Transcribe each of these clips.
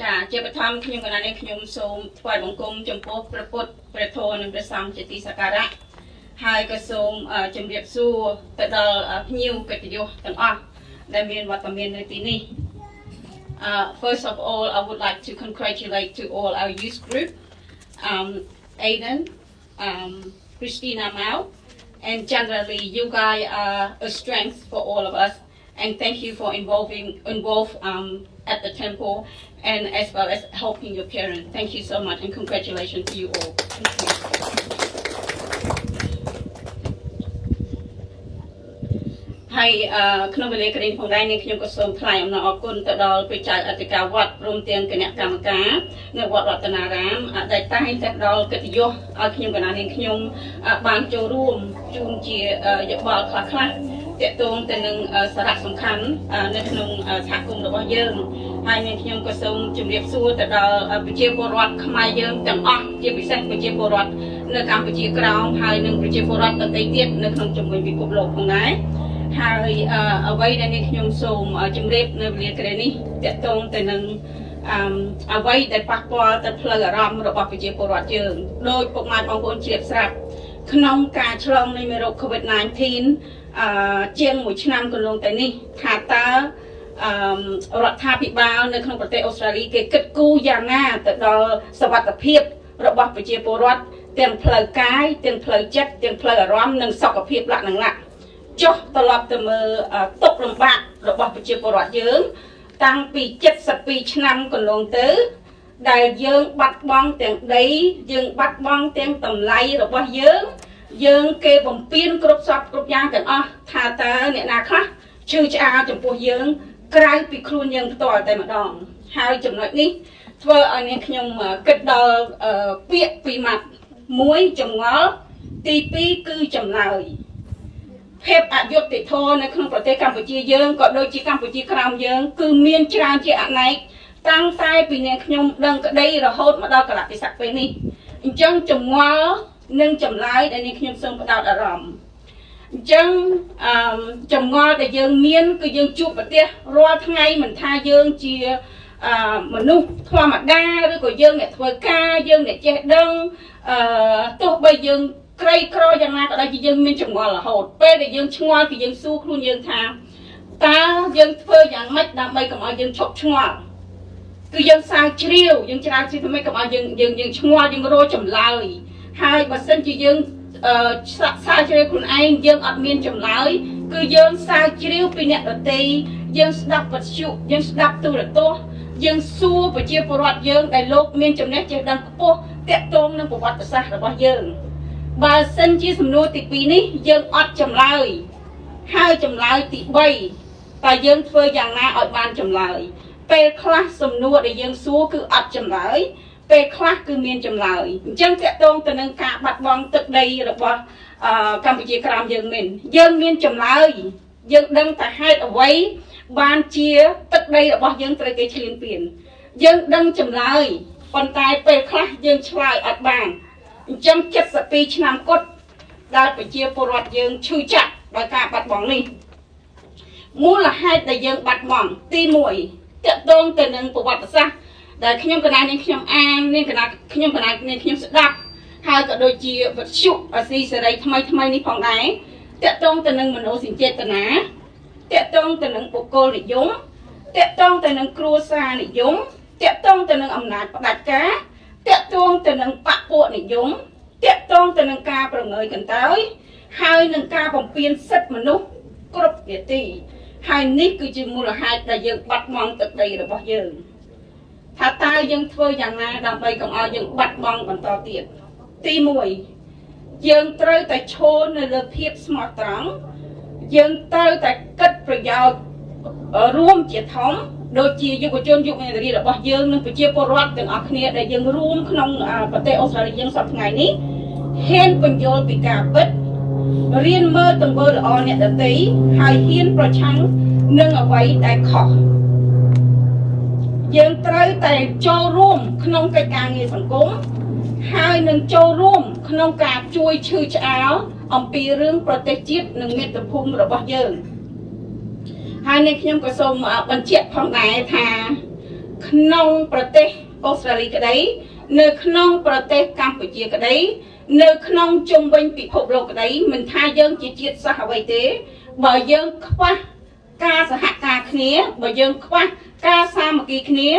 ចាជាបឋមខ្ញុំកណានេះខ្ញុំសូមថ្វាយបង្គំចំពោះព្រះពុទ្ធព្រះធម៌និងព្រះសង្ឃជាទីសក្ការៈហើយក៏សូមជម្រាបសួរទៅដល់ភ្ញៀវកិត្តិយសទាំងអស់ដែលមានវត្តមាននៅទីនេះ Uh, first of all, I would like to congratulate to all our youth group, um, Aiden, um, Christina Mao, and generally you guys are a strength for all of us. And thank you for involving involved um, at the temple and as well as helping your parents. Thank you so much and congratulations to you all. Thank you. ហើយក្នុងវេលាក្រែងផងដែរនាងខ្ញុំក៏សូមថ្លែងអំណរអគុណទៅដល់ព្រះចៅអធិការវត្តព្រមទាំងគណៈកម្មការនៅវត្តរតនារាមដែលតែងតែផ្ដល់កិត្តិយសឲ្យខ្ញុំកណានាងខ្ញុំបានចូលរួមជូនជាយោបល់ខ្លះខ្លះ តកតងទៅនឹងសារៈសំខាន់នៅក្នុងសហគមន៍របស់យើងហើយនាងខ្ញុំក៏សូមជម្រាបសួរទៅដល់ប្រជាពលរដ្ឋខ្មែរយើងទាំងអស់ជាពិសេសប្រជាពលរដ្ឋនៅកម្ពុជាក្រោមហើយនិងប្រជាពលរដ្ឋដទៃទៀតនៅក្នុងជំនួយពិភពលោកផងដែរហើយអ្វីដែលនេះខ្ញុំសូមជម្រាបនៅវេលាក្រែនេះតកតងទៅនឹងអឺអ្វីដែលប៉ះពាល់ទៅផ្លូវអារម្មណ៍របស់ប្រជាពលរដ្ឋយើងដោយពុកម៉ែបងប្អូនជ្រាបស្រាប់ក្នុងការឆ្លងនៃមេរោគ COVID-19 អឺជាង1ឆ្នាំកន្លងទៅនេះថាតើអឺរដ្ឋាភិបាលនៅក្នុងប្រទេសអូស្ត្រាលីគេគិតគូរយ៉ាងណាទៅដល់សวัสดิភាពរបស់ប្រជាពលរដ្ឋទាំងផ្លូវកាយទាំងផ្លូវចិត្តទាំងផ្លូវអារម្មណ៍និងសុខភាពលក្ខណៈចុះត្រឡប់ទៅមើលទុកលំបាករបស់ប្រជាពលរដ្ឋយើង តាំងពី72ឆ្នាំកន្លងទៅដែលយើងបាត់បង់ទាំងដីយើងបាត់បង់ទាំងតម្លៃរបស់យើង យើងគេបំពេញគ្រប់សពគ្រប់យ៉ាងទាំងអស់ថាតើអ្នកណាខ្លះជឿឆ្អាលចំពោះយើង ក្រៅពីខ្លួនយើងផ្ទាល់តែម្ដង ហើយចំណុចនេះធ្វើឲ្យនាងខ្ញុំគិតដល់ពាក្យពីរម៉ាត់មួយចងល់ទី2គឺចម្លើយភាពអយុត្តិធម៌នៅក្នុងប្រទេសកម្ពុជាយើងក៏ដូចជាកម្ពុជាក្រោមយើង គឺមានច្រើនជាអនេកតាំងតែពីនាងខ្ញុំដឹងក្តីរហូតមកដល់កលៈទេសៈពេលនេះអញ្ចឹងចងល់ និងចម្លើយដែលនាងខ្ញុំសូមផ្ដោតអារម្មណ៍អញ្ចឹងអឺចងល់ដែលយើងមានគឺយើងជួបប្រទេសរាល់ថ្ងៃមិនថាយើងជាអឺមនុស្សធម្មតាឬក៏យើងអ្នកធ្វើការយើងអ្នកចេះដឹងអឺទោះបីយើងក្រីក្រយ៉ាងណាក៏ដោយជាយើងមានចងល់រហូតពេលដែលយើងឆ្ងល់គឺយើងសួរខ្លួនយើងថាតើយើងធ្វើយ៉ាងម៉េចដើម្បីកុំឲ្យយើងឈប់ឆ្ងល់គឺយើងសាវជ្រាវយើងច្រាវជ្រាវធ្វើម៉េចកុំឲ្យយើងយើងយើងឆ្ងល់យើងរកចម្លើយ ហើយបើសិនជាយើងអឺសាវជ្រាវខ្លួនឯងយើងអត់មានចម្លើយគឺយើងសាវជ្រាវពីអ្នកដទៃយើងស្ដាប់វិទ្យុយើងស្ដាប់ទូរទស្សន៍យើងសួរប្រជាពលរដ្ឋយើងដែលលោកមានចំណេះចេះដឹងខ្ពស់តាក់ទងនឹងប្រវត្តិសាស្ត្ររបស់យើងបើសិនជាសំណួរទី2នេះយើងអត់ចម្លើយហើយចម្លើយទី3តើយើងធ្វើយ៉ាងណាឲ្យបានចម្លើយពេលខ្លះសំណួរដែលយើងសួរគឺអត់ចម្លើយ ពេលខ្លះគឺមានចម្លើយអញ្ចឹងតកតងទៅនឹងការបាត់បង់ទឹកដីរបស់កម្ពុជាក្រោមយើងមែនយើងមានចម្លើយយើងដឹងតែហេតុអ្វីបានជាទឹកដីរបស់យើងត្រូវគេឈ្លានពានយើងដឹងចម្លើយប៉ុន្តែពេលខ្លះយើងឆ្លើយអត់បានអញ្ចឹង72ឆ្នាំគត់ដែលប្រជាពលរដ្ឋយើងឈឺចាប់ដោយការបាត់បង់នេះមូលហេតុដែលយើងបាត់បង់ទី1តកតងទៅនឹងប្រវត្តិសាស្ត្រ ដែលខ្ញុំកណានាងខ្ញុំអាននាងកណាខ្ញុំកណានាងខ្ញុំស្ដាប់ហើយក៏ដូចជាវិទ្យុអាស៊ីសេរីថ្មីថ្មីនេះផងដែរតកតងទៅនឹងមនោសញ្ចេតនាតកតងទៅនឹងបុគ្គលនិយមតកតងទៅនឹងគ្រួសារនិយមតកតងទៅនឹងអំណាចផ្ដាច់ការតាក់ទងទៅនឹងបពពួកនិយមតាក់ទងទៅនឹងការប្រងើយកន្តើយហើយនឹងការបំពេញសិទ្ធិមនុស្សគ្រប់នាទីហើយនេះគឺជាមូលហេតុដែលយើងបាត់បង់ទឹកដីរបស់យើង ថាតើយើងធ្វើយ៉ាងណាដើម្បីកុំឲ្យយើងបាត់បង់បន្តទៀតទី1យើងត្រូវតែឈរនៅលើភាពស្មោះត្រង់យើងត្រូវតែគិតប្រយោជន៍រួមជាធំដូចជាយុវជនយុវនារីរបស់យើងនិងប្រជាពលរដ្ឋទាំងអស់គ្នាដែលយើងរួមក្នុងប្រទេសអូស្ត្រាលីយើងសប្តាហ៍ថ្ងៃនេះហ៊ានបញ្យល់ពីការពិតរៀនមើលទង្វើល្អអ្នកដទៃហើយហ៊ានប្រឆាំងនឹងអ្វីដែលខុស យើងត្រូវតែចូលរួមក្នុងកិច្ចការងារសង្គមហើយនឹងចូលរួមក្នុងការជួយឈឺឆ្អាលអំពីរឿងប្រទេសជាតិនិងមាតុភូមិរបស់យើងហើយនេះខ្ញុំក៏សូមបញ្ជាក់ផងដែរថាក្នុងប្រទេសអូស្ត្រាលីក្តី នៅក្នុងប្រទេសកម្ពុជាក្តីនៅក្នុងជុំវិញពិភពលោកក្តីមិនថាយើងជាជាតិសាសន៍អ្វីទេ បើយើងខ្វះការសហការគ្នាបើយើងខ្វះ ការសាមគ្គីគ្នា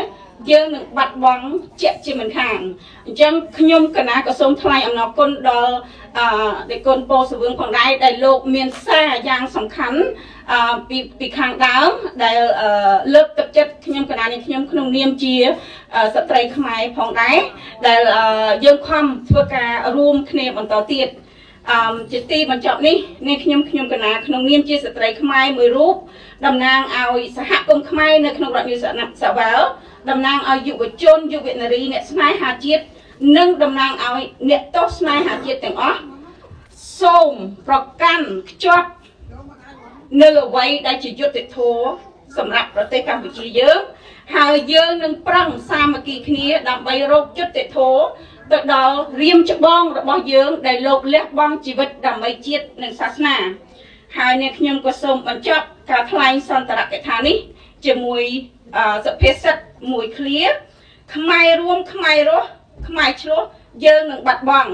យើងនឹងបាត់បង់ជាក់ជាមិនខានអញ្ចឹងខ្ញុំកណាក៏សូមថ្លែងអំណរគុណដល់អឺដេគុណពោសវឿងផងដែរដែលលោកមានសារយ៉ាងសំខាន់អឺពីពីខាងដើមដែលលើកទឹកចិត្តខ្ញុំកណានេះខ្ញុំក្នុងនាមជាស្ត្រីខ្មែរផងដែរដែលយើងខំធ្វើការរួមគ្នាបន្តទៀតអ មជាទីបញ្ចប់នេះនេះខ្ញុំខ្ញុំកណាក្នុងនាមជាស្ត្រីខ្មែរមួយរូបតំណាងឲ្យសហគមន៍ខ្មែរនៅក្នុងរដ្ឋនីសាវ៉ាល់តំណាងឲ្យយុវជនយុវនារីអ្នកស្នេហាជាតិនិងតំណាងឲ្យអ្នកទោសស្នេហាជាតិទាំងអស់សូមប្រកាន់ខ្ជាប់នៅអ្វីដែលជាយុត្តិធម៌សម្រាប់ប្រទេសកម្ពុជាយើងហើយយើងនឹងប្រឹងសាមគ្គីគ្នាដើម្បីរកយុត្តិធម៌ ទៅដល់រៀមច្បងរបស់យើង ដែលលោកលះបង់ជីវិតដើម្បីជាតិនិងសាសនាហើយអ្នកខ្ញុំក៏សូមបញ្ចប់ការថ្លែងសន្ទរកថានេះ ជាមួយសុភាសិតមួយឃ្លាខ្មែររួមខ្មែររស់ខ្មែរឆ្លោះយើងនឹងបាត់បង់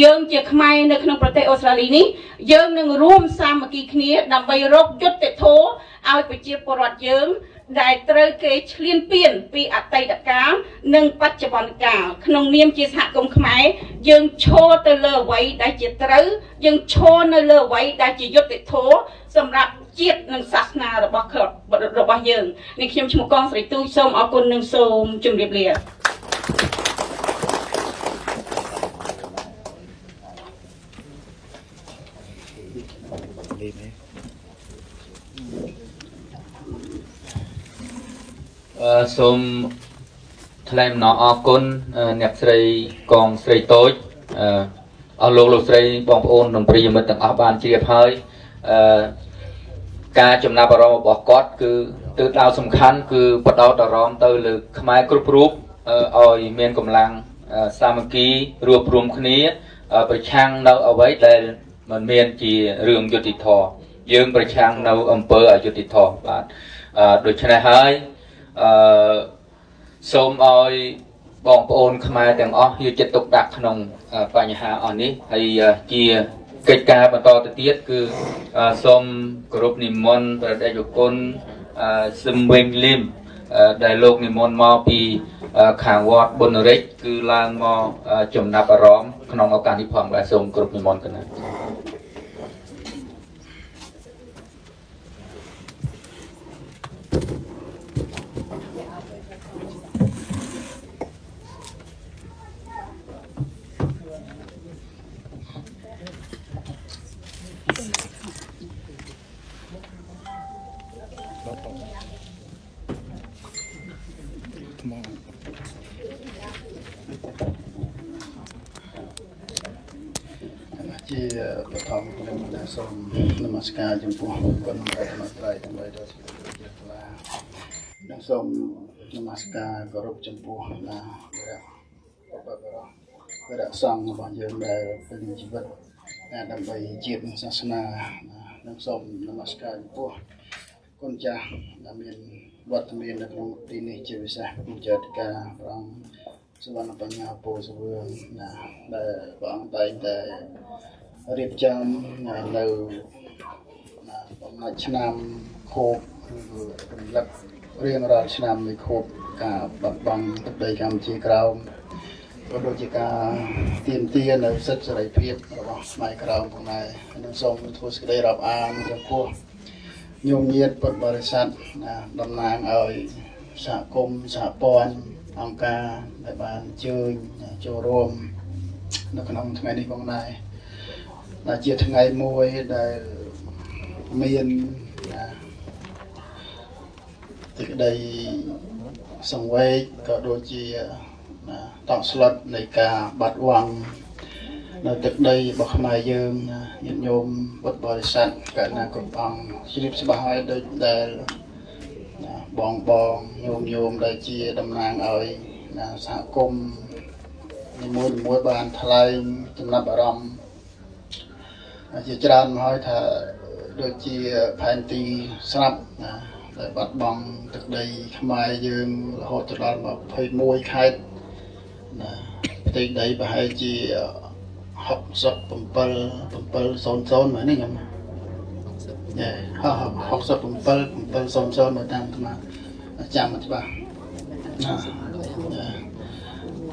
យើងជាខ្មែរនៅក្នុងប្រទេសអូស្ត្រាលីនេះយើងនឹងរួមសាមគ្គីគ្នាដើម្បីរកយុត្តិធម៌ឲ្យប្រជាពលរដ្ឋយើង ដែលត្រូវគេឈ្លានពានពីអតីតកាលនិងបច្ចុប្បន្នកាលក្នុងនាមជាសហគមន៍ខ្មែរយើងឈរទៅលើអ្វីដែលជាត្រូវយើងឈរនៅលើអ្វីដែលជាយុត្តិធម៌សម្រាប់ជាតិនិងសាសនារបស់របស់យើងនេះខ្ញុំឈ្មោះកងស្រីទូចសូមអរគុណនិងសូមជម្រាបលា សូមថ្លែងអំណរអគុណអ្នកស្រីកងស្រីតូចអស់លោកលោកស្រីបងប្អូននិងប្រិយមិត្តទាំងអស់បានជ្រាបហើយអឺការចំណាប់អារម្មណ៍របស់គាត់គឺទិសដៅសំខាន់គឺបដោតអារម្មណ៍ទៅលើខ្មែរគ្រប់រូបឲ្យមានកម្លាំងសាមគ្គីរួបរមគ្នា ប្រឆាំងនៅអ្វីដែលมันមានជារឿងយុតិធធយើងប្រឆាំងនៅអង្គើអយុតិធធបាទដូច្នេះហើយ អឺសូមឲ្យបងប្អូនខ្មែរទាំងអស់យកចិត្តទុកដាក់ក្នុងបញ្ហាអស់នេះហើយជាកិច្ចការបន្តទៅទៀតគឺសូមគោរពនិមន្តព្រះដេចគុណសឹមវិញលឹមដែលលោកនិមន្តមកពីខាងវត្តបុណរិចគឺឡើងមកចំណាប់អារម្មណ៍ក្នុងឱកាសនេះផងបាទសូមគោរពនិមន្តកណាសូមនមស្ការចំពោះគុណព្រះមត្រៃទាំងបីដល់ជាថ្លានិង សូមនមស្ការគោរពចំពោះណាព្រះបបរព្រះសង្ឃរបស់យើងដែលពេញជីវិតដើម្បីជាតិនិងសាសនានិងសូមនមស្ការចំពោះគុណចាស់ដែលមានវត្តមាននៅក្នុងទីនេះជាពិសេសគូចាតិកាព្រះអង្គសវណ្ណបញ្ញាពោសវឿងណាដែលព្រះអង្គតែងតែរៀបចំនៅបំណាច់ឆ្នាំខូបរំលឹក រៀងរាល់ឆ្នាំនៃខូបការបាត់បង់ទឹកដីកម្ពុជាក្រោមក៏ដូចជាការទៀមទានៅសិទ្ធិសេរីភាពរបស់ស្មៃក្រោមផងដែរនិងសូមធ្វើសេចក្តីរាប់អានចំពោះញោមញាតពុទ្ធបរិស័ទតំណាងឲ្យសហគមន៍សហព័ន្ធអង្គការដែលបានអញ្ជើញចូលរួមនៅក្នុងថ្ងៃនេះផងដែរដែលជាថ្ងៃមួយដែលមាន ទីក្តីសង្វេគក៏ដូចជាតក់ស្លុតនៃការបាត់វាំងនៅទឹកដីរបស់ខ្មែរយើងញាតិញោមពុទ្ធបរិស័ទកណ្ណាគ្រប់អង្គជ្រាបច្បាស់ហើយដូចដែលបងបងញោមញោមដែលជាតំណាងឲ្យសហគមន៍នីមួយៗបានថ្លែងចំណាប់អារម្មណ៍ជាច្រើនមកហើយថាដូចជាផែនទីស្រាប់ណា ដែលបាត់បង់ទឹកដីខ្មែរយើងរហូតទៅដល់21ខេត្តណាផ្ទៃដីប្រហែលជា67 700មែនទេខ្ញុំយ៉ា67 700មើលតាមអាត្មាចាំមិនច្បាស់ណាណា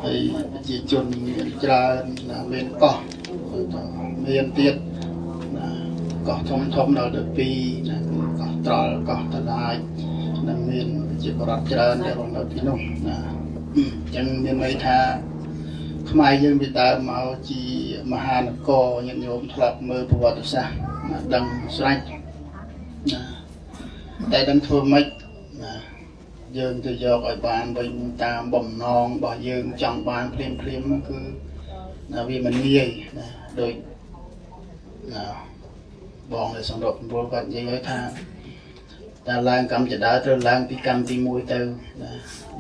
ហើយប្រជាជនមានច្រើនណាមានកោះមានទៀតណាកោះធំធំដល់12ណាកោះ ត្រល់កោះតឡាយនិងមានប្រជាពលរដ្ឋច្រើនដែលរស់នៅទីនោះណាអញ្ចឹងមានន័យថាខ្មែរយើងពីដើមមកជាមហានគរញាតិញោមធ្លាប់មើលប្រវត្តិសាស្ត្រណាដឹងស្រេចណាតែដឹងធ្វើម៉េចណាយើងទៅយកឲ្យបានវិញតាមបំណងរបស់យើងចង់បានភ្លាមភ្លាមគឺណាវាមិនងាយណាដូចណាបងដែលសម្របសម្រួលគាត់និយាយឲ្យថា តែឡើងកម្មចដើត្រូវឡើងពីកម្មទី1ទៅណា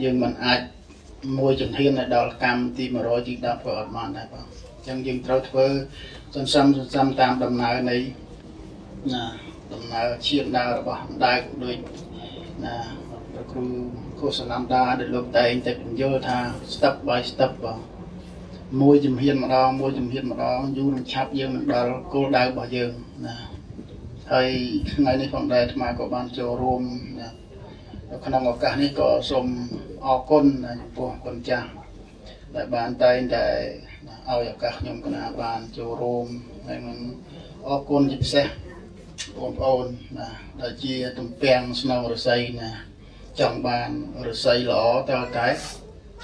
យើងមិនអាចមួយជំហានទៅដល់កម្មទី100ទី10ក៏អត់បានដែរបងអញ្ចឹងយើងត្រូវធ្វើសន្សំសន្សំតាមដំណើរនៃណាដំណើរឈាមដើររបស់ដើរដូចណាព្រះគ្រូកុសលំដាដែលលោកតែងតែបញ្យល់ថា step by step បងមួយជំហានម្ដងមួយជំហានម្ដងយូរនឹងឆាប់យើងនឹងដល់គោលដៅរបស់យើងណា ហើយថ្ងៃនេះផងដែរអាត្មាក៏បានចូលរួមណាក្នុងឱកាសនេះក៏សូមអរគុណចំពោះគុណចាស់ដែលបានតែងតែឲ្យឱកាសខ្ញុំកណាបានចូលរួមហើយនឹងអរគុណជាពិសេសបងប្អូនណាដែលជាទំពាំងស្នងរស័យណាចង់បានរស័យល្អតើតែ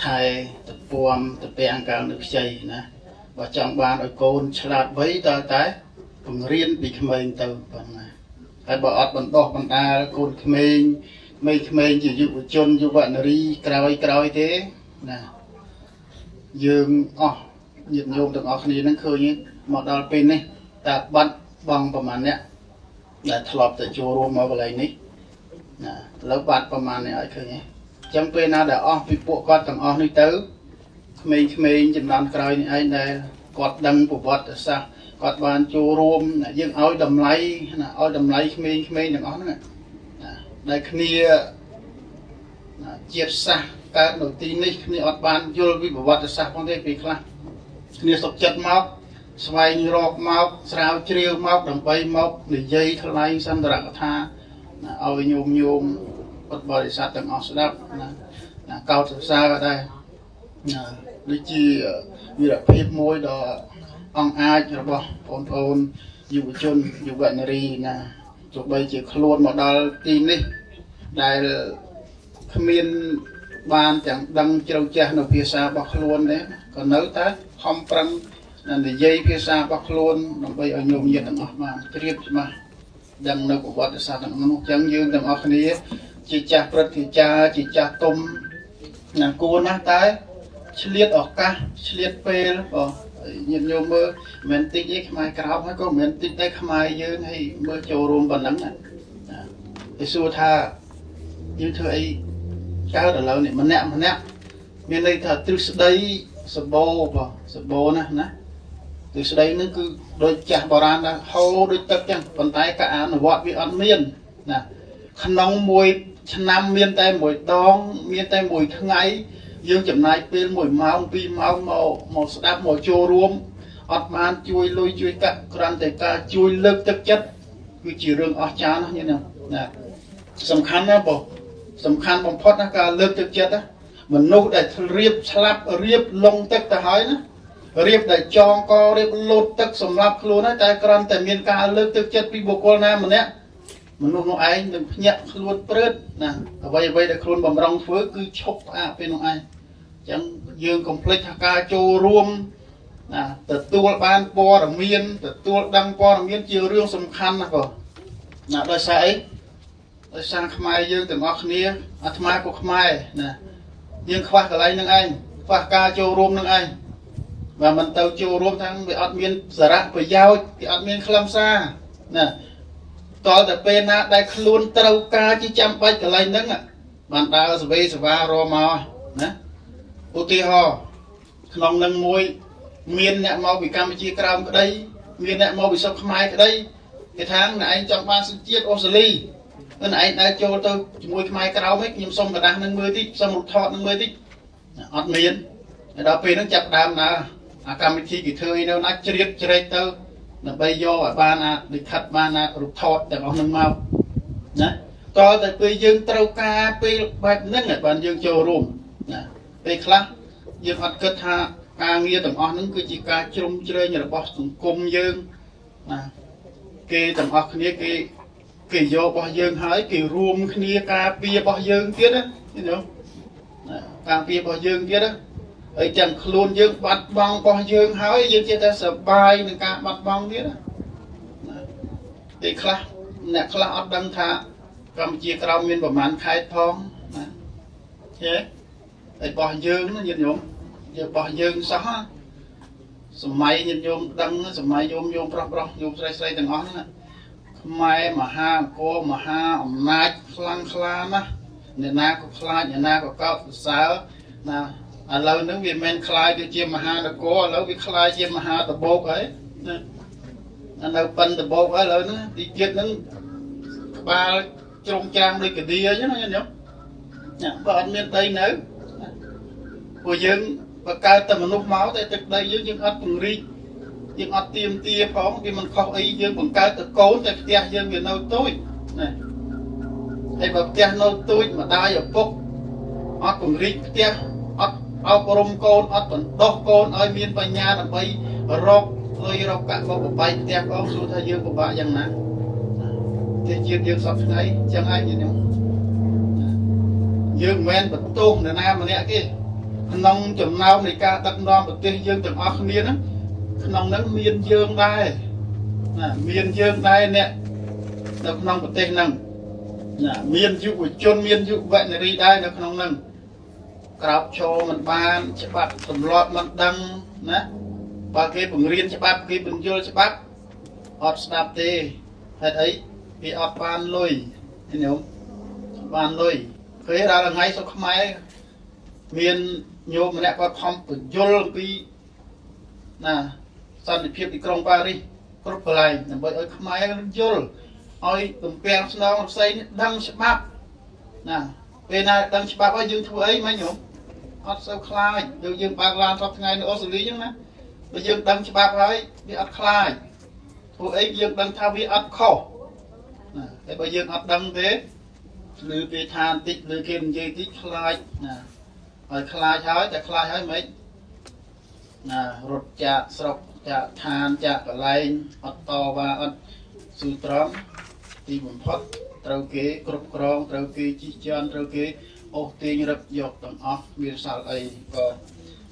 ថែតពួមតពាំងកាលនៅខ្ចីណាបើចង់បានឲ្យកូនឆ្លាតវៃតើតែ បង្រៀនពីក្មេងទៅប៉ុណ្ណាហើយបើអត់បណ្ដោះបណ្ដាលកូនក្មេងក្មេងក្មេងជាយុវជនយុវនារីក្រោយក្រោយទេណាយើងអស់ញាតិញោមទាំងអស់គ្នានឹងឃើញមកដល់ពេលនេះតើបាត់បង់ប្រមាណអ្នកដែលធ្លាប់ទៅចូលរួមមកកន្លែងនេះណាឥឡូវបាត់ប្រមាណនេះឲ្យឃើញទេអញ្ចឹងពេលណាដែលអស់ពីពួកគាត់ទាំងអស់នេះទៅក្មេងៗចំនួនក្រោយនេះឯងដែលគាត់ដឹងប្រវត្តិសាស្ត្រ គាត់បានចូលរួមយើងឲ្យតម្លៃណាឲ្យតម្លៃក្មេងៗទាំងអស់ហ្នឹងណាដែលគ្នាណាជាតិសាសន៍កើតនៅទីនេះគ្នាអត់បានយល់ពីប្រវត្តិសាស្ត្រផងទេពេលខ្លះគ្នាសុខចិត្តមកស្វែងរកមកស្រាវជ្រាវមកដើម្បីមកនិយាយថ្លែងសន្ទរកថាណាឲ្យញោមញោមពុទ្ធបរិស័ទទាំងអស់ស្ដាប់ណាណាកោតសរសើរក៏ដែរណាដូចជាវីរភាពមួយដ៏ អង្គអាចរបស់បងប្អូនយុវជនយុវនារីណាទោះបីជាខ្លួនមកដល់ទីនេះដែលគ្មានបានទាំងដឹងជ្រៅចាស់នៅភាសារបស់ខ្លួនទេក៏នៅតែខំប្រឹងនិយាយភាសារបស់ខ្លួនដើម្បីឲ្យញោមញាតទាំងអស់បានជ្រាបច្បាស់ដឹងនៅប្រវត្តិសាស្ត្រទាំងនោះអញ្ចឹងយើងទាំងអស់គ្នា ជាចាស់ព្រឹទ្ធាចារ្យជាចាស់ទុំណាគួរណាស់តែ ឆ្លៀតឱកាសឆ្លៀតពេលបងញាតិញោមមើលមិនតិចទេខ្មែរក្រោបហើយក៏មិនតិចដែរខ្មែរយើងហើយមើលចូលរួមប៉ុណ្ណឹងណាគេសួរថាយើងធ្វើអីកើតឥឡូវនេះម្នាក់ម្នាក់មានន័យថាទ្រឹស្ដីសបោបងសបោណាណាទ្រឹស្ដីនឹងគឺដូចចាស់បុរាណដែរហូរដូចទឹកចឹងប៉ុន្តែការអនុវត្តវាអត់មានណាក្នុងមួយឆ្នាំមានតែមួយដង មានតែមួយថ្ងៃ យើងចំណាយពេល1ម៉ោង2ម៉ោងមកមកស្ដាប់មកចូលរួមអត់បានជួយលុយជួយកាក់គ្រាន់តែការជួយលើកទឹកចិត្តគឺជារឿងអស្ចារ្យណាស់នេះណាសំខាន់ណាស់បងសំខាន់បំផុតណាការលើកទឹកចិត្តណាមនុស្សដែលរៀបស្លាប់រៀបលងទឹកទៅហើយណារៀបដែលចងករៀបលោតទឹកសម្រាប់ខ្លួនហើយតែគ្រាន់តែមានការលើកទឹកចិត្តពីបុគ្គលណាម្នាក់ មនុស្សនោះឯងនឹងភ្ញាក់ខ្លួនព្រឺតណាអ្វីអ្វីដែលខ្លួនបំរុងធ្វើគឺឈប់ផ្អាកពេលនោះឯងអញ្ចឹងយើងកុំភ្លេចថាការចូលរួមណាទទួលបានព័ត៌មានទទួលដឹងព័ត៌មានជារឿងសំខាន់ណាស់បងណាដោយសារអីដោយសារខ្មែរយើងទាំងអស់គ្នាអាត្មាក៏ខ្មែរណាយើងខ្វះកន្លែងនឹងឯងខ្វះការចូលរួមនឹងឯងបើមិនទៅចូលរួមទាំងវាអត់មានសារៈប្រយោជន៍វាអត់មានខ្លឹមសារណា តលតែពេលណាដែលខ្លួនត្រូវការជាចាំបាច់កន្លែងហ្នឹងបានដើរសវេសវារមកណាឧទាហរណ៍ក្នុងនឹងមួយមានអ្នកមកពីកម្ពុជាក្រោមក្តីមានអ្នកមកពីស្រុកខ្មែរក្តីគេថាណែឯងចង់បានសញ្ជាតិអូស្ត្រាលី អឺឯងដើរចូលទៅជាមួយខ្មែរក្រៅវិញខ្ញុំសុំกระดาษនឹងមើលតិចសុំរូបថតនឹងមើលតិចអត់មានហើយដល់ពេលហ្នឹងចាប់ដើមណាអាកម្មវិធីគេធ្វើអីនៅណាជ្រៀតជ្រែកទៅ ដើម្បីយកឲ្យបានអាលិខិតបានអារូបថតទាំងអស់ហ្នឹងមកណាតើតែពេលយើងត្រូវការពេលបែបហ្នឹងឲ្យបានយើងចូលរួមណាពេលខ្លះយើងអត់គិតថាការងារទាំងអស់ហ្នឹងគឺជាការជ្រុំជ្រែងរបស់សង្គមយើងណាគេទាំងអស់គ្នាគេគេយករបស់យើងហើយគេរួមគ្នាការពាររបស់យើងទៀតណាឃើញទេការពាររបស់យើងទៀតណា ហើយទាំងខ្លួនយើងបាត់បង់របស់យើងហើយយើងជាតែសប្បាយនឹងការបាត់បង់ទៀតណាពេលខ្លះអ្នកខ្លះអត់ដឹងថាកម្ពុជាក្រោមមានប្រមាណខេត្តផងណាហេហើយរបស់យើងណាញាតិញោមយើងរបស់យើងសោះសម័យញាតិញោមដឹងសម័យញោមញោមប្រុសប្រុសញោមស្រីស្រីទាំងអស់ហ្នឹងខ្មែរមហាអង្គរមហាអំណាចខ្លាំងក្លាណាស់អ្នកណាក៏ខ្លាចអ្នកណាក៏កោតសរសើរណា ឥឡូវហ្នឹងវាមិនខ្លាយទៅជាមហានគរឥឡូវវាខ្លាយជាមហាតបោកហើយណានៅប៉ិនតបោកហើយឥឡូវហ្នឹងទីជាតិហ្នឹងក្បាលជ្រុំច្រាំងដូចកាឌីអញ្ចឹងណាញោមណាបើអត់មានដីនៅពួកយើងបើកើតតែមនុស្សមកតែទឹកដីយើងយើងអត់ពង្រីកយើងអត់ទៀមទាផងវាមិនខុសអីយើងបង្កើតទៅកូនតែផ្ទះយើងវានៅទូចណាហើយបើផ្ទះនៅទូចម្ដាយឪពុកអត់ពង្រីកផ្ទះ អត់អប់រំកូនអត់បណ្ដុះកូនឲ្យមានបញ្ញាដើម្បីរកលុយរកកាក់បបបាយផ្ទះផងសួរថាយើងពិបាកយ៉ាងណាទេជាតិយើងសពថ្ងៃចឹងហើយញោមយើងមិនមែនបន្ទោសនរណាម្នាក់ទេក្នុងចំណោមនៃការដឹកនាំប្រទេសយើងទាំងអស់គ្នាហ្នឹងក្នុងហ្នឹងមានយើងដែរណាមានយើងដែរអ្នកនៅក្នុងប្រទេសហ្នឹងណាមានយុវជនមានយុវនារីដែរនៅក្នុងហ្នឹង ក្រោបឈរមិនបាន ច្បាប់ទម្លាប់មិនដឹងណាបើគេបង្រៀនច្បាប់គេបញ្យល់ច្បាប់អត់ស្ដាប់ទេហេតុអីគេអត់បានលុយឃើញទេបានលុយឃើញដល់ថ្ងៃសុខខ្មែរមានញោមម្នាក់គាត់ខំបញ្យល់អំពីណាសន្តិភាពទីក្រុងប៉ារីសគ្រប់កន្លែងដើម្បីឲ្យខ្មែរយល់ឲ្យទំពាំងស្នងផ្សេងដឹងច្បាប់ណាពេលណាដឹងច្បាប់ហើយយើងធ្វើអីមិនញោម អត់សូវខ្លាចដូចយើងបើកឡានសពថ្ងៃនៅអូស្ត្រាលីអញ្ចឹងណាបើយើងដឹងច្បាប់ហើយវាអត់ខ្លាចធ្វើអីយើងដឹងថាវាអត់ខុសណាតែបើយើងអត់ដឹងទេឬគេថាបន្តិចឬគេនិយាយតិចខ្លាចណាហើយខ្លាចហើយតែខ្លាចហើយមិនណារត់ចាកស្រុកចាកឋានចាកកន្លែងអត់តវ៉ាអត់ស៊ូត្រង់ទីបំផុតត្រូវគេគ្រប់គ្រងត្រូវគេជិះជាន់ត្រូវគេ អូសទាញរឹបយកទាំងអស់មានសល់អីក៏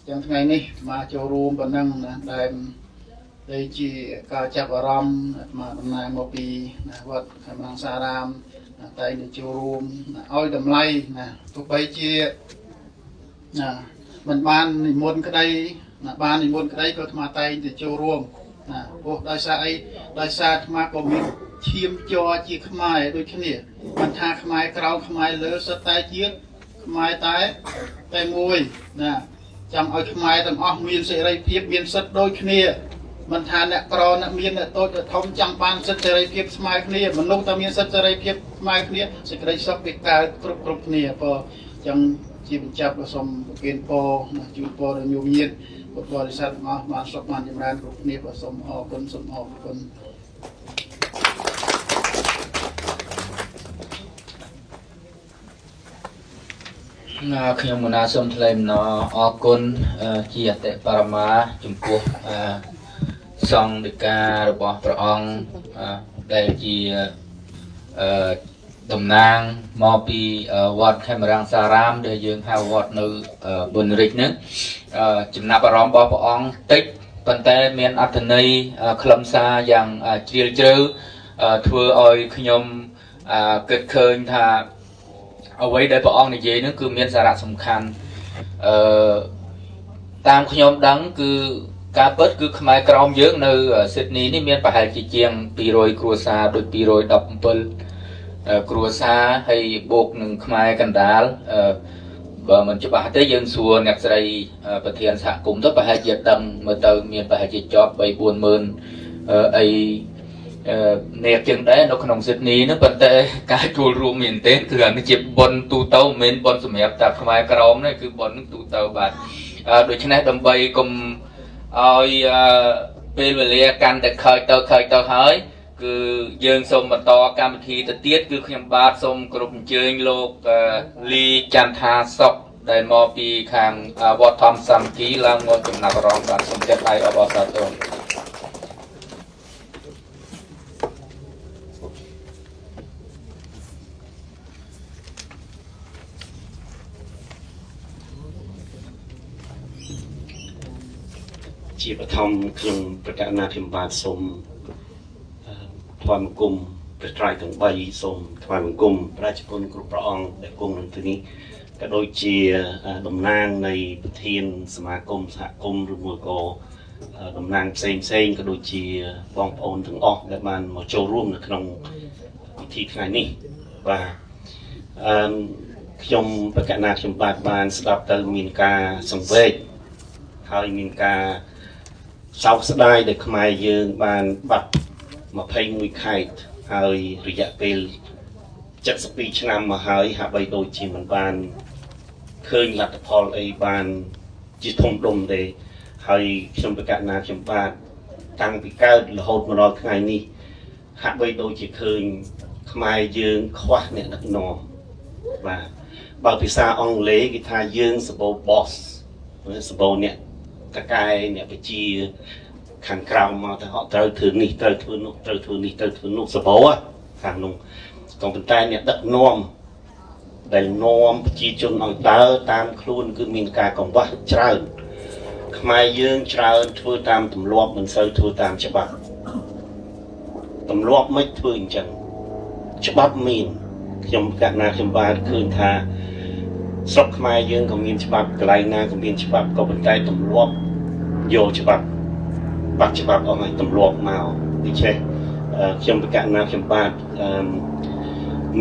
ទាំងថ្ងៃនេះមកចូលរួមប៉ុណ្ណឹងណាដែលដែលជាការចាប់អារម្មណ៍មកដំណើរមកពីវត្តខេមរង្សារាមតែនឹងចូលរួមឲ្យតម្លៃណាទោះបីជាណាមិនបាននិមន្តក្តីណាបាននិមន្តក្តីក៏អាត្មាតែងទៅចូលរួមណាព្រោះដោយសារអីដោយសារអាត្មាក៏មានឈាមជ័រជាខ្មែរដូចគ្នាមិនថាខ្មែរក្រៅខ្មែរលើសុទ្ធតែជា ខ្មែរតែតែមួយណាចង់ឲ្យខ្មែរទាំងអស់មានសេរីភាពមានសិទ្ធិដូចគ្នាមិនថាអ្នកក្រអ្នកមានអ្នកតូចអ្នកធំចង់បានសិទ្ធិសេរីភាពស្មើគ្នាមនុស្សតែមានសិទ្ធិសេរីភាពស្មើគ្នាសេចក្តីសុខវាកើតគ្រប់គ្រប់គ្នាព្រោះចឹងជាបញ្ចប់សូមប្រគេនពរជូនពរដល់ញោមញាតិពុទ្ធបរិស័ទទាំងអស់បានសុខបានចម្រើនគ្រប់គ្នាក៏សូមអរគុណសូមអរគុណ ណាខ្ញុំមណាសូមថ្លែងអំណរអរគុណជាអតិបរមាចំពោះសង្ឃដីការបស់ព្រះអង្គដែលជាអឺតំណាងមកពីវត្តខេមរាំងសារាម ដែលយើងហៅវត្តនៅប៊ុនរិចហ្នឹងចំណាប់អារម្មណ៍របស់ព្រះអង្គតិចប៉ុន្តែមានអត្ថន័យខ្លឹមសារយ៉ាងជ្រាលជ្រៅធ្វើឲ្យខ្ញុំគិតឃើញថា អ្វីដែលព្រះអង្គនិយាយហ្នឹងគឺមានសារៈសំខាន់អឺតាមខ្ញុំដឹងគឺការពិតគឺខ្មែរក្រមយើងនៅស៊ីដនីនេះមានប្រហែលជាជាង200គ្រួសារដូច217គ្រួសារហើយបូកនឹងខ្មែរកណ្ដាលបើមិនច្បាស់ទេយើងសួរអ្នកស្រីប្រធានសហគមន៍ទៅប្រហែលជាដឹងមើលទៅមានប្រហែលជាជាប់3 40000អីអឺអ្នកជាងដែរនៅក្នុងស៊ីដនីនោះប៉ុន្តែការចូលរួមមែនទែនគឺអានេះជាប៉ុនទូទៅមិនមែនប៉ុនសម្រាប់តែខ្មែរក្រមទេគឺប៉ុនទូទៅបាទអឺដូច្នេះដើម្បីកុំឲ្យអឺពេលវេលាកាន់តែខើចទៅខើចទៅហើយគឺយើងសូមបន្តកម្មវិធីទៅទៀតគឺខ្ញុំបាទសូមគោរពអញ្ជើញលោកអឺលីចន្ទថាសុកដែលមកពីខាងវត្តធម្មសាមគ្គីឡើងមកចំណាប់អារម្មណ៍បាទសូមចាត់ដៃអបអរសាទរ ជាបឋមខ្ញុំប្រកាសណាខ្ញុំបាទសូមអឺថ្វាយបង្គំព្រះត្រៃទាំង3សូមថ្វាយបង្គំប្រជាជនគ្រប់ព្រះអង្គដែលគង់នៅទីនេះក៏ដូចជាអឺតំណាងនៃប្រធានសមាគមសហគមន៍ឬមួយក៏អឺតំណាងផ្សេងផ្សេងក៏ដូចជាបងប្អូនទាំងអស់ដែលបានមកចូលរួមនៅក្នុងពិធីថ្ងៃនេះបាទអឺខ្ញុំប្រកាសណាខ្ញុំបាទបានស្ដាប់ទៅមានការសង្វេគហើយមានការ សោកស្ដាយដែលខ្មែរយើងបានបាត់21ខែកហើយរយៈពេល72ឆ្នាំមកហើយហាក់បីដូចជាមិនបានឃើញលទ្ធផលអីបានជាធំដុំទេហើយខ្ញុំប្រកាសណាខ្ញុំបាទតាំងពីកើតរហូតមកដល់ថ្ងៃនេះហាក់បីដូចជាឃើញខ្មែរយើងខ្វះអ្នកដឹកនាំបាទបើភាសាអង់គ្លេសគេថាយើងសបោ boss សបោអ្នក តកែអ្នកបជាខាងក្រៅមកទៅហត់ត្រូវធ្វើនេះត្រូវធ្វើនោះត្រូវធ្វើនេះត្រូវធ្វើនោះសបោខាងនោះក៏ប៉ុន្តែអ្នកដឹកនាំដែលនាំប្រជាជនឲ្យដើរតាមខ្លួនគឺមានការកង្វះច្រើនខ្មែរយើងច្រើនធ្វើតាមទម្លាប់មិនសូវធ្វើតាមច្បាប់ទម្លាប់មិនធ្វើអញ្ចឹងច្បាប់មានខ្ញុំកណាខ្ញុំបានឃើញថា ស្រុកខ្មែរយើងក៏មានច្បាប់កន្លែងណាក៏មានច្បាប់ក៏ប៉ុន្តែទម្លាប់យកច្បាប់បាត់ច្បាប់អស់ហើយទម្លាប់មកដូច្នេះអឺខ្ញុំប្រកាសណាខ្ញុំបាទអឺ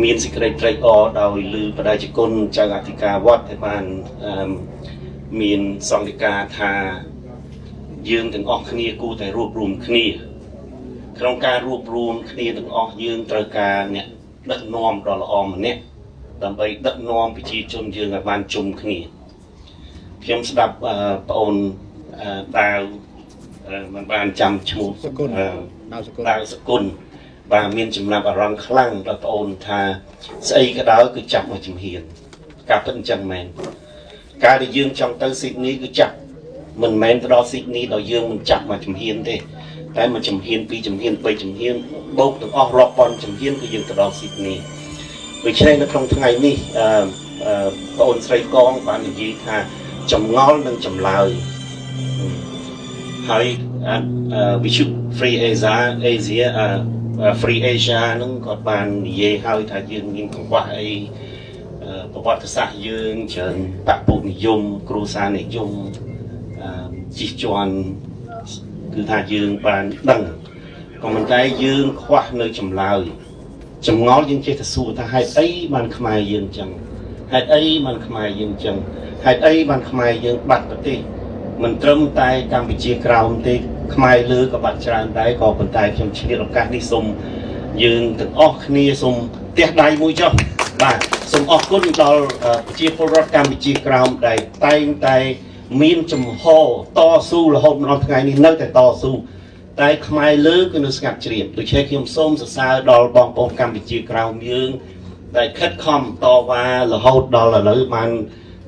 មានសេចក្តីត្រេកអរដោយលឺបដិជគុណចៅអធិការវត្តដែលបានអឺមានសង្ឃិកាថាយើងទាំងអស់គ្នាគួរតែរួបរวมគ្នាក្នុងការរួបរวมគ្នាទាំងអស់យើងត្រូវការអ្នកដឹកនាំដ៏ល្អម្នាក់ ដើម្បីដឹកនាំប្រជាជនយើងឲ្យបានជុំគ្នាខ្ញុំស្ដាប់អឺប្អូនអឺដាវអឺមិនបានចាំឈ្មោះសគុណអឺដាវសគុណដាវសគុណបាទមានចំណាប់អារម្មណ៍ខ្លាំងដល់ប្អូនថាស្អីក៏ដោយគឺចាប់មកជំហានការពិតអញ្ចឹងមែនការដែលយើងចង់ទៅស៊ីដនីគឺចាប់មិនមែនទៅដល់ស៊ីដនីដល់យើងមិនចាប់មកជំហានទេតែមកជំហានពីរជំហានបីជំហានបូកទាំងអស់រាប់ពាន់ជំហានគឺយើងទៅដល់ស៊ីដនី ដូច្នេះនៅក្នុងថ្ងៃនេះអឺអឺបងអូនស្រីកងបាននិយាយថាចម្ងល់និងចម្លើយហើយអឺ we should free Asia Asia អឺ free Asia ហ្នឹងគាត់បាននិយាយហើយថាយើងមានកង្វះអីអឺប្រវត្តិសាស្ត្រយើងច្រើនបពុនិយមគ្រួសារនិយមអឺជិះជាន់គឺថាយើងបានដឹងក៏ប៉ុន្តែយើងខ្វះនៅចម្លើយ ចម្ងល់យើងចេះតែសួរថាហេតុអីបានខ្មែរយើងចឹងហេតុអីបានខ្មែរយើងចឹងហេតុអីបានខ្មែរយើងបាត់ប្រទេសមិនត្រឹមតែកម្ពុជាក្រោមទេខ្មែរលើក៏បាត់ច្រើនដែរក៏ប៉ុន្តែខ្ញុំឆ្លៀតឱកាសនេះសូមយើងទាំងអស់គ្នាសូមផ្ទះដៃមួយចុះបាទសូមអរគុណដល់អឺប្រជាពលរដ្ឋកម្ពុជាក្រោមដែលតែងតែមានចំហតស៊ូរហូតមកដល់ថ្ងៃនេះនៅតែតស៊ូ តែខ្មែរលើគឺនៅស្ងាត់ជ្រាបដូច្នេះខ្ញុំសូមសរសើរដល់បងប្អូនកម្ពុជាក្រោមយើងដែលខិតខំតវ៉ារហូតដល់ឥឡូវបាន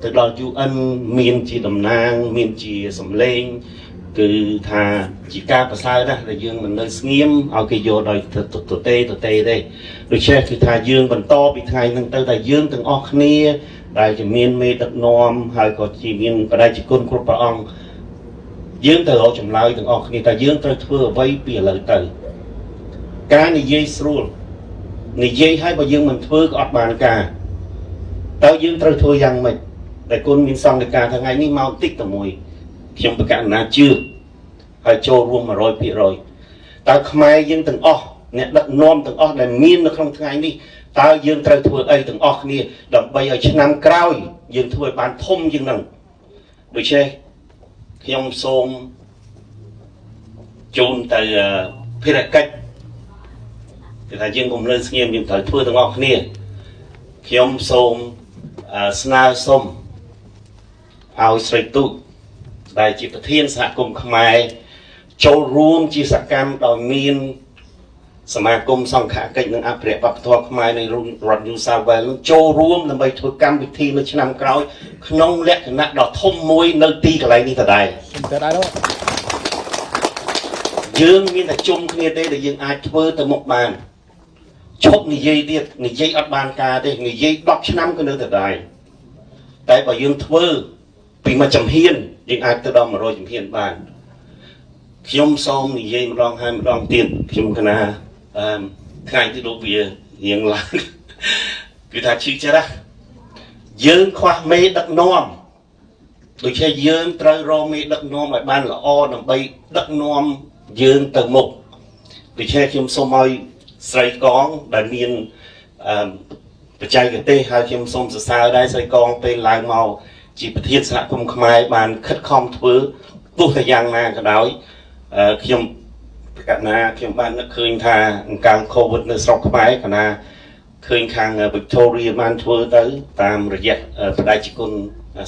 ទៅដល់ UN មានជាតំណាង មានជាសម្លេង គឺថាជាការប្រសើរណាស់ដែលយើងមិននៅស្ងៀមឲ្យគេយកដោយទៅទៅទេទៅទេទេដូច្នេះគឺថាយើងបន្តពីថ្ងៃហ្នឹងទៅតែយើងទាំងអស់គ្នា ដែលជាមានមេដឹកនាំហើយក៏ជាមានបដិជគុណគ្រប់ព្រះអង្គ យើងត្រូវរកចម្លើយទាំងអស់គ្នាតែយើងត្រូវធ្វើអ្វីពីឥឡូវទៅការនិយាយស្រួលនិយាយឲ្យបើយើងមិនធ្វើក៏អត់បានការតើយើងត្រូវធ្វើយ៉ាងម៉េចតែគុណមានសង្កេតការថ្ងៃនេះមកតិចតែមួយខ្ញុំប្រកាសណាជឿហើយចូលរួម100%តើខ្មែរយើងទាំងអស់អ្នកដឹកនាំទាំងអស់ដែលមាននៅក្នុងថ្ងៃនេះតើយើងត្រូវធ្វើអីទាំងអស់គ្នាដើម្បីឲ្យឆ្នាំក្រោយយើងធ្វើឲ្យបានធំជាងហ្នឹងដូច្នេះ ខ្ញុំសូមជូនទៅអឺភារកិច្ចគឺថាយើងកុំលើស្ងៀមយើងត្រូវធ្វើទាំងអស់គ្នាខ្ញុំសូមអឺស្នើសុំឲ្យស្រីទូចដែលជាប្រធានសហគមន៍ខ្មែរចូលរួមជាសកម្មដោយមាន សមាគមសង្ឃកិច្ចនិងអភិរក្សវប្បធម៌ខ្មែរនៃរដ្ឋ New South Wales នឹងចូលរួមដើម្បីធ្វើកម្មវិធីនៅឆ្នាំក្រោយ ក្នុងលក្ខណៈដ៏ធំមួយនៅទីកន្លែងនេះដដែលទៅដែរនោះយើងមានតែជុំគ្នាទេដែលយើងអាចធ្វើទៅមុខបានឈប់និយាយទៀតនិយាយអត់បានការទេនិយាយ10ឆ្នាំក៏នៅតែដែរតែបើយើងធ្វើពីមួយចំហៀនយើងអាចទៅដល់100ចំហៀនបានខ្ញុំសូមនិយាយម្ដងហើយម្ដងទៀតខ្ញុំកណា អឺថ្ងៃទីលោកវារៀងឡើងគឺថាឈឺចិត្តណាយើងខ្វះមេដឹកនាំដូច្នេះយើងត្រូវរកមេដឹកនាំឲ្យបានល្អដើម្បីដឹកនាំយើងទៅមុខដូច្នេះខ្ញុំសូមឲ្យស្រីកងដែលមានអឺបច្ចេកទេសហើយខ្ញុំសូមសរសើរដែរស្រីកងពេលឡើងមកជាប្រធានសហគមន៍ខ្មែរបានខិតខំធ្វើទោះតែយ៉ាងណាក៏ដោយអឺខ្ញុំប្រ កាសណាខ្ញុំបាននឹកឃើញថាអង្កើង COVID នៅស្រុកខ្មែរគណៈឃើញខាង Victoria បានធ្វើទៅ តាមរយៈបដិជគុណ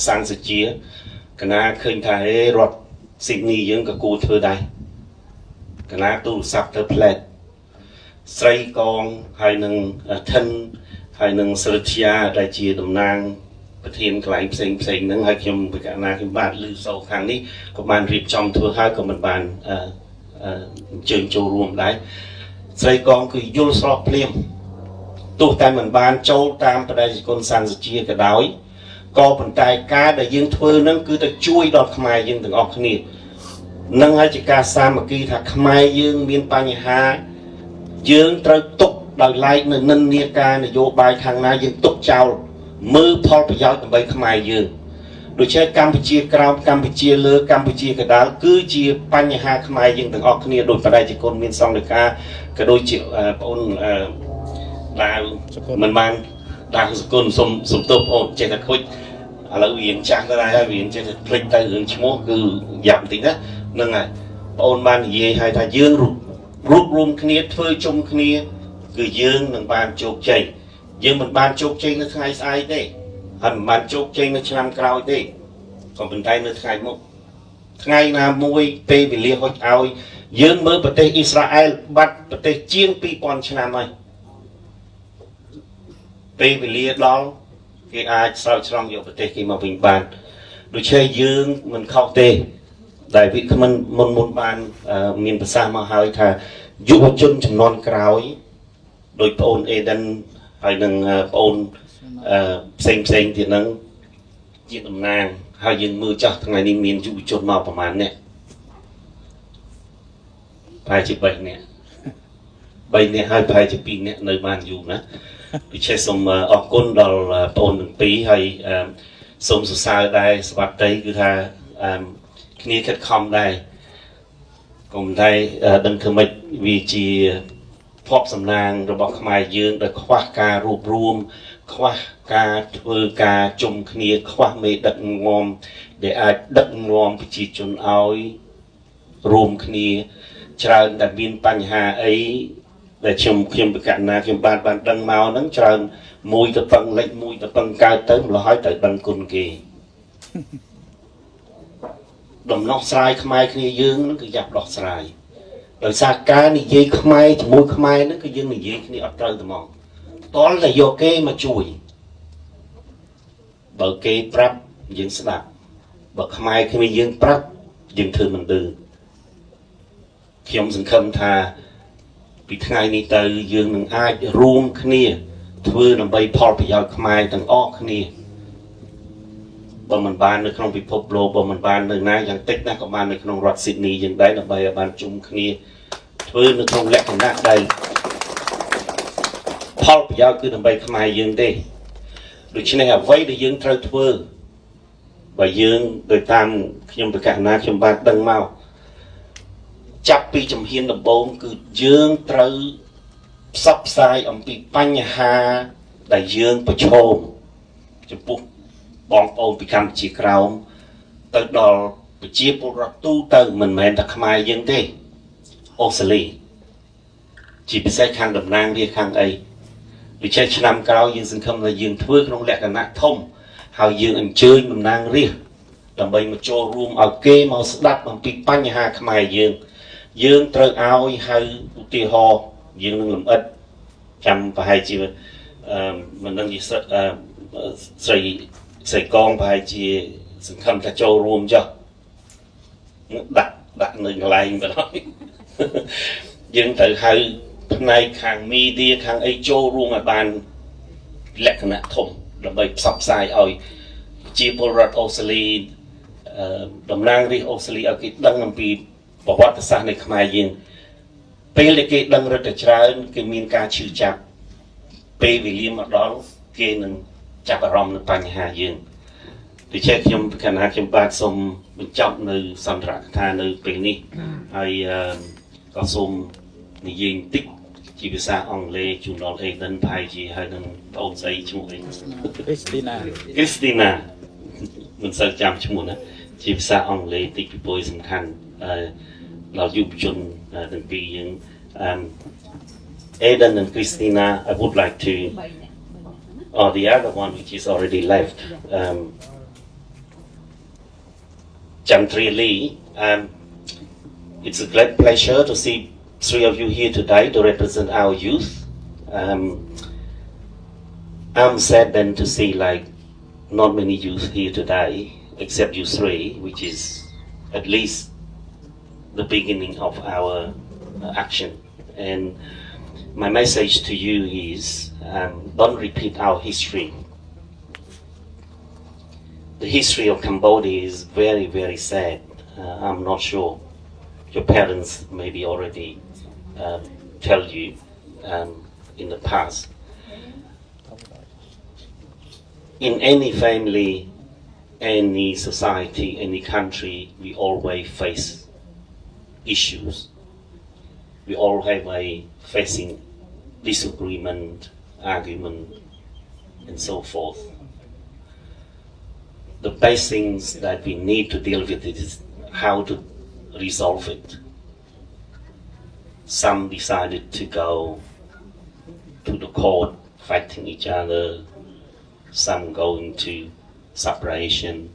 សាំងសុជាគណៈឃើញថាហេរដ្ឋ Sydney យើងក៏គួរធ្វើដែរកណាទូរស័ព្ទទៅផ្លែតស្រីកងហើយនឹងថិនហើយនឹងសិរិទ្យាដែលជាតំណាងប្រធានកន្លែងផ្សេងផ្សេងហ្នឹងហើយខ្ញុំពិកាណាខ្ញុំបាទឮសូខាងនេះក៏បានរៀបចំធ្វើហើយក៏មិនបាន អឺអញ្ជើញចូលរួមដែរស្រីកងគឺយល់ស្របភ្លាមទោះតែមិនបានចូលតាមបដិគុណសន្តិជាក៏ដោយក៏ប៉ុន្តែការដែលយើងធ្វើហ្នឹងគឺទៅជួយដល់ខ្មែរយើងទាំងអស់គ្នានឹងហើយជាការសាមគ្គីថាខ្មែរយើងមានបញ្ហាយើងត្រូវទុកដោយឡែកនៅនិន្នាការនយោបាយខាងណាយើងទុកចោលមើលផលប្រយោជន៍ដើម្បីខ្មែរយើង ដូច្នេះកម្ពុជាក្រោមកម្ពុជាលើកម្ពុជាកដាលគឺជាបញ្ហាខ្មែរយើងទាំងអស់គ្នាដោយបដិជគុណមានសង្ឃការក៏ដូចជាបងអូនដាវមិនបានដាវសគុណសុំសុំទោសបងអូនចេះតែខូចឥឡូវរៀងចាស់ទៅហើយរៀងចេះតែភ្លេចទៅរឿងឈ្មោះគឺយ៉ាប់បន្តិចណាហ្នឹងហើយបងអូនបាននិយាយឲ្យថាយើងរួបរួមគ្នាធ្វើជុំគ្នា គឺយើងនឹងបានជោគជ័យយើងមិនបានជោគជ័យនៅថ្ងៃស្អែកទេ ហើយមិនបានជោគជ័យនៅឆ្នាំក្រោយទេក៏ប៉ុន្តែនៅថ្ងៃមុខថ្ងៃណាមួយពេលវេលាហុចឲ្យយើងមើលប្រទេសអ៊ីស្រាអែលបាត់ប្រទេសជាង2000ឆ្នាំហើយពេលវេលាដល់គេអាចស្រោចស្រង់យកប្រទេសគេមកវិញបានដូច្នេះយើងមិនខុសទេដែលវិក្មិនមុនមុនបានមានប្រសាសន៍មកហើយថាយុវជនចំនួនក្រោយដោយបងអូនអេដិនហើយនឹងបងអូន ផ្សេងផ្សេងទៀតហ្នឹងជាតំណាងហើយយើងមើលចាស់ថ្ងៃនេះមានយុវជនមកប្រហែលអ្នកប្រហែលជា3នាក់3នាក់ហើយប្រហែលជា2នាក់នៅបានយូរណាដូច្នេះសូមអរគុណដល់បងអូនទាំងពីរហើយសូមសរសើរដែរស្វាតីគឺថាគ្នាខិតខំដែរកុំតែដឹងធ្វើម៉េចវាជាភពសំណាងរបស់ខ្មែរយើងដែលខ្វះការរួបរวม ខ្វះការធ្វើការជុំគ្នា ខ្វះមេដឹកនាំ ដែលអាចដឹកនាំប្រជាជនឲ្យរួមគ្នាច្រើនតែមានបញ្ហាអីដែលខ្ញុំខ្ញុំបកណាខ្ញុំបានបានដឹងមកហ្នឹងច្រើនមួយទៅពឹងលិចមួយទៅពឹងកើតទៅម្ល៉េះហើយទៅដឹងគុណគេដំណោះស្រាយខ្មែរគ្នាយើងហ្នឹងគឺយ៉ាប់ដោះស្រាយដោយសារការនិយាយខ្មែរជាមួយខ្មែរហ្នឹងគឺយើងនិយាយគ្នាអត់ត្រូវតែម កតលតែយកគេមកជួយបើគេប្រាប់យើងស្ដាប់បើខ្មែរគ្នាយើងប្រាប់យើងធ្វើមិនដឹងខ្ញុំសង្ឃឹមថាពីថ្ងៃនេះទៅយើងនឹងអាចរួមគ្នា ធ្វើដើម្បីផលប្រយោជន៍ខ្មែរទាំងអស់គ្នាបើមិនបាននៅក្នុងពិភពលោកបើមិនបាននៅណាយ៉ាងតិចណាស់ក៏បាននៅក្នុងរដ្ឋស៊ីដនីយ៉ាងដែរដើម្បីឲ្យបានជុំគ្នាធ្វើនៅក្នុងលក្ខណៈដែលផល ប្រយោជន៍គឺដើម្បីខ្មែរយើងទេដូច្នេះអ្វីដែលយើងត្រូវធ្វើបើយើងដោយតាមខ្ញុំប្រកាសណាខ្ញុំបានដឹងមកចាប់ពីជំហានដំបូងគឺយើងត្រូវផ្សព្វផ្សាយអំពីបញ្ហាដែលយើងប្រឈមចំពោះបងប្អូនពីកម្ពុជាក្រោមទៅដល់ប្រជាពលរដ្ឋទូទៅមិនមែនតែខ្មែរយើងទេអូស្ត្រាលីចជាពិសេសខាងតំណាងរាជខាងអី ដូច្នេះឆ្នាំក្រោយយើងសង្ឃឹមថាយើងធ្វើក្នុងលក្ខណៈធំហើយយើងអញ្ជើញតំណាងរាជដើម្បីមកចូលរួមឲ្យគេមកស្ដាប់អំពីបញ្ហាខ្មែរយើង យើងត្រូវឲ្យហៅឧទាហរណ៍យើងនឹងលំអិតចាំប្រហែលជាអឺមិនដឹងជាស្រីស្រីស្រីកងប្រហែលជាសង្ឃឹមថាចូលរួមចុះដាក់ដាក់នៅកន្លែងបណ្ដោយយើងត្រូវហៅ ផ្នែកខាងមីឌាខាងអីចូលរួមឲ្យបានលក្ខណៈធំដើម្បីផ្សព្វផ្សាយឲ្យជាពលរដ្ឋអូស្ត្រាលីតំណាងរាជអូស្ត្រាលីឲ្យគេដឹងអំពីប្រវត្តិសាស្ត្រនៃខ្មែរយើងពេលដែលគេដឹងរឹតតែច្រើនគេមានការឈឺចាប់ពេលវេលាមកដល់គេនឹងចាប់អារម្មណ៍នឹងបញ្ហាយើងដូច្នេះខ្ញុំគណៈខ្ញុំបាទសូមបញ្ចប់នៅសន្ទរកថានៅពេលនេះហើយក៏សូមនិយាយបន្តិច ជាភាសាអង់គ្លេសជូនដល់ Aiden ប្រហែលជាហើយនឹងបងស្អីឈ្មោះអី Christina Christina មិនសូវចាំឈ្មោះណាជាភាសាអង់គ្លេសតិចពីពុយសំខាន់ដល់យុវជនទាំងពីរយើង um Aiden and Christina I would like to or the other one which is already left um Chantri Lee um it's a great pleasure to see three of you here today to represent our youth um I'm sad then to see like not many youth here today except you three, which is at least the beginning of our action. And my message to you is um, don't repeat our history. The history of Cambodia is very, very sad. Uh, I'm not sure. Your parents maybe already um, tell you um, in the past. In any family, any society, any country, we always face issues. We all have a facing disagreement, argument, and so forth. The best things that we need to deal with is how to resolve it. Some decided to go to the court fighting each other, some going to separation.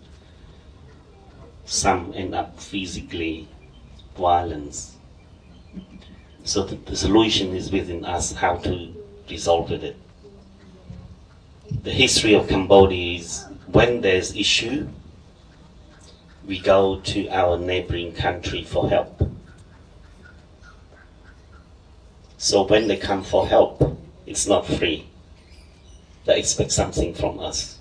Some end up physically violence. So the, the solution is within us how to resolve it. The history of Cambodia is when there's issue, we go to our neighboring country for help. So when they come for help, it's not free. They expect something from us.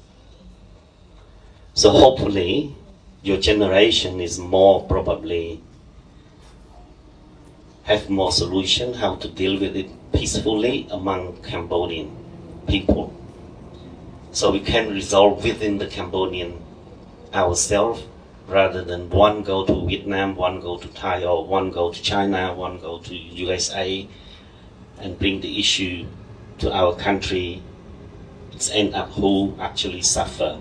So hopefully, your generation is more probably have more solution how to deal with it peacefully among Cambodian people. So we can resolve within the Cambodian ourselves rather than one go to Vietnam, one go to Thai, or one go to China, one go to USA, and bring the issue to our country. It's end up who actually suffer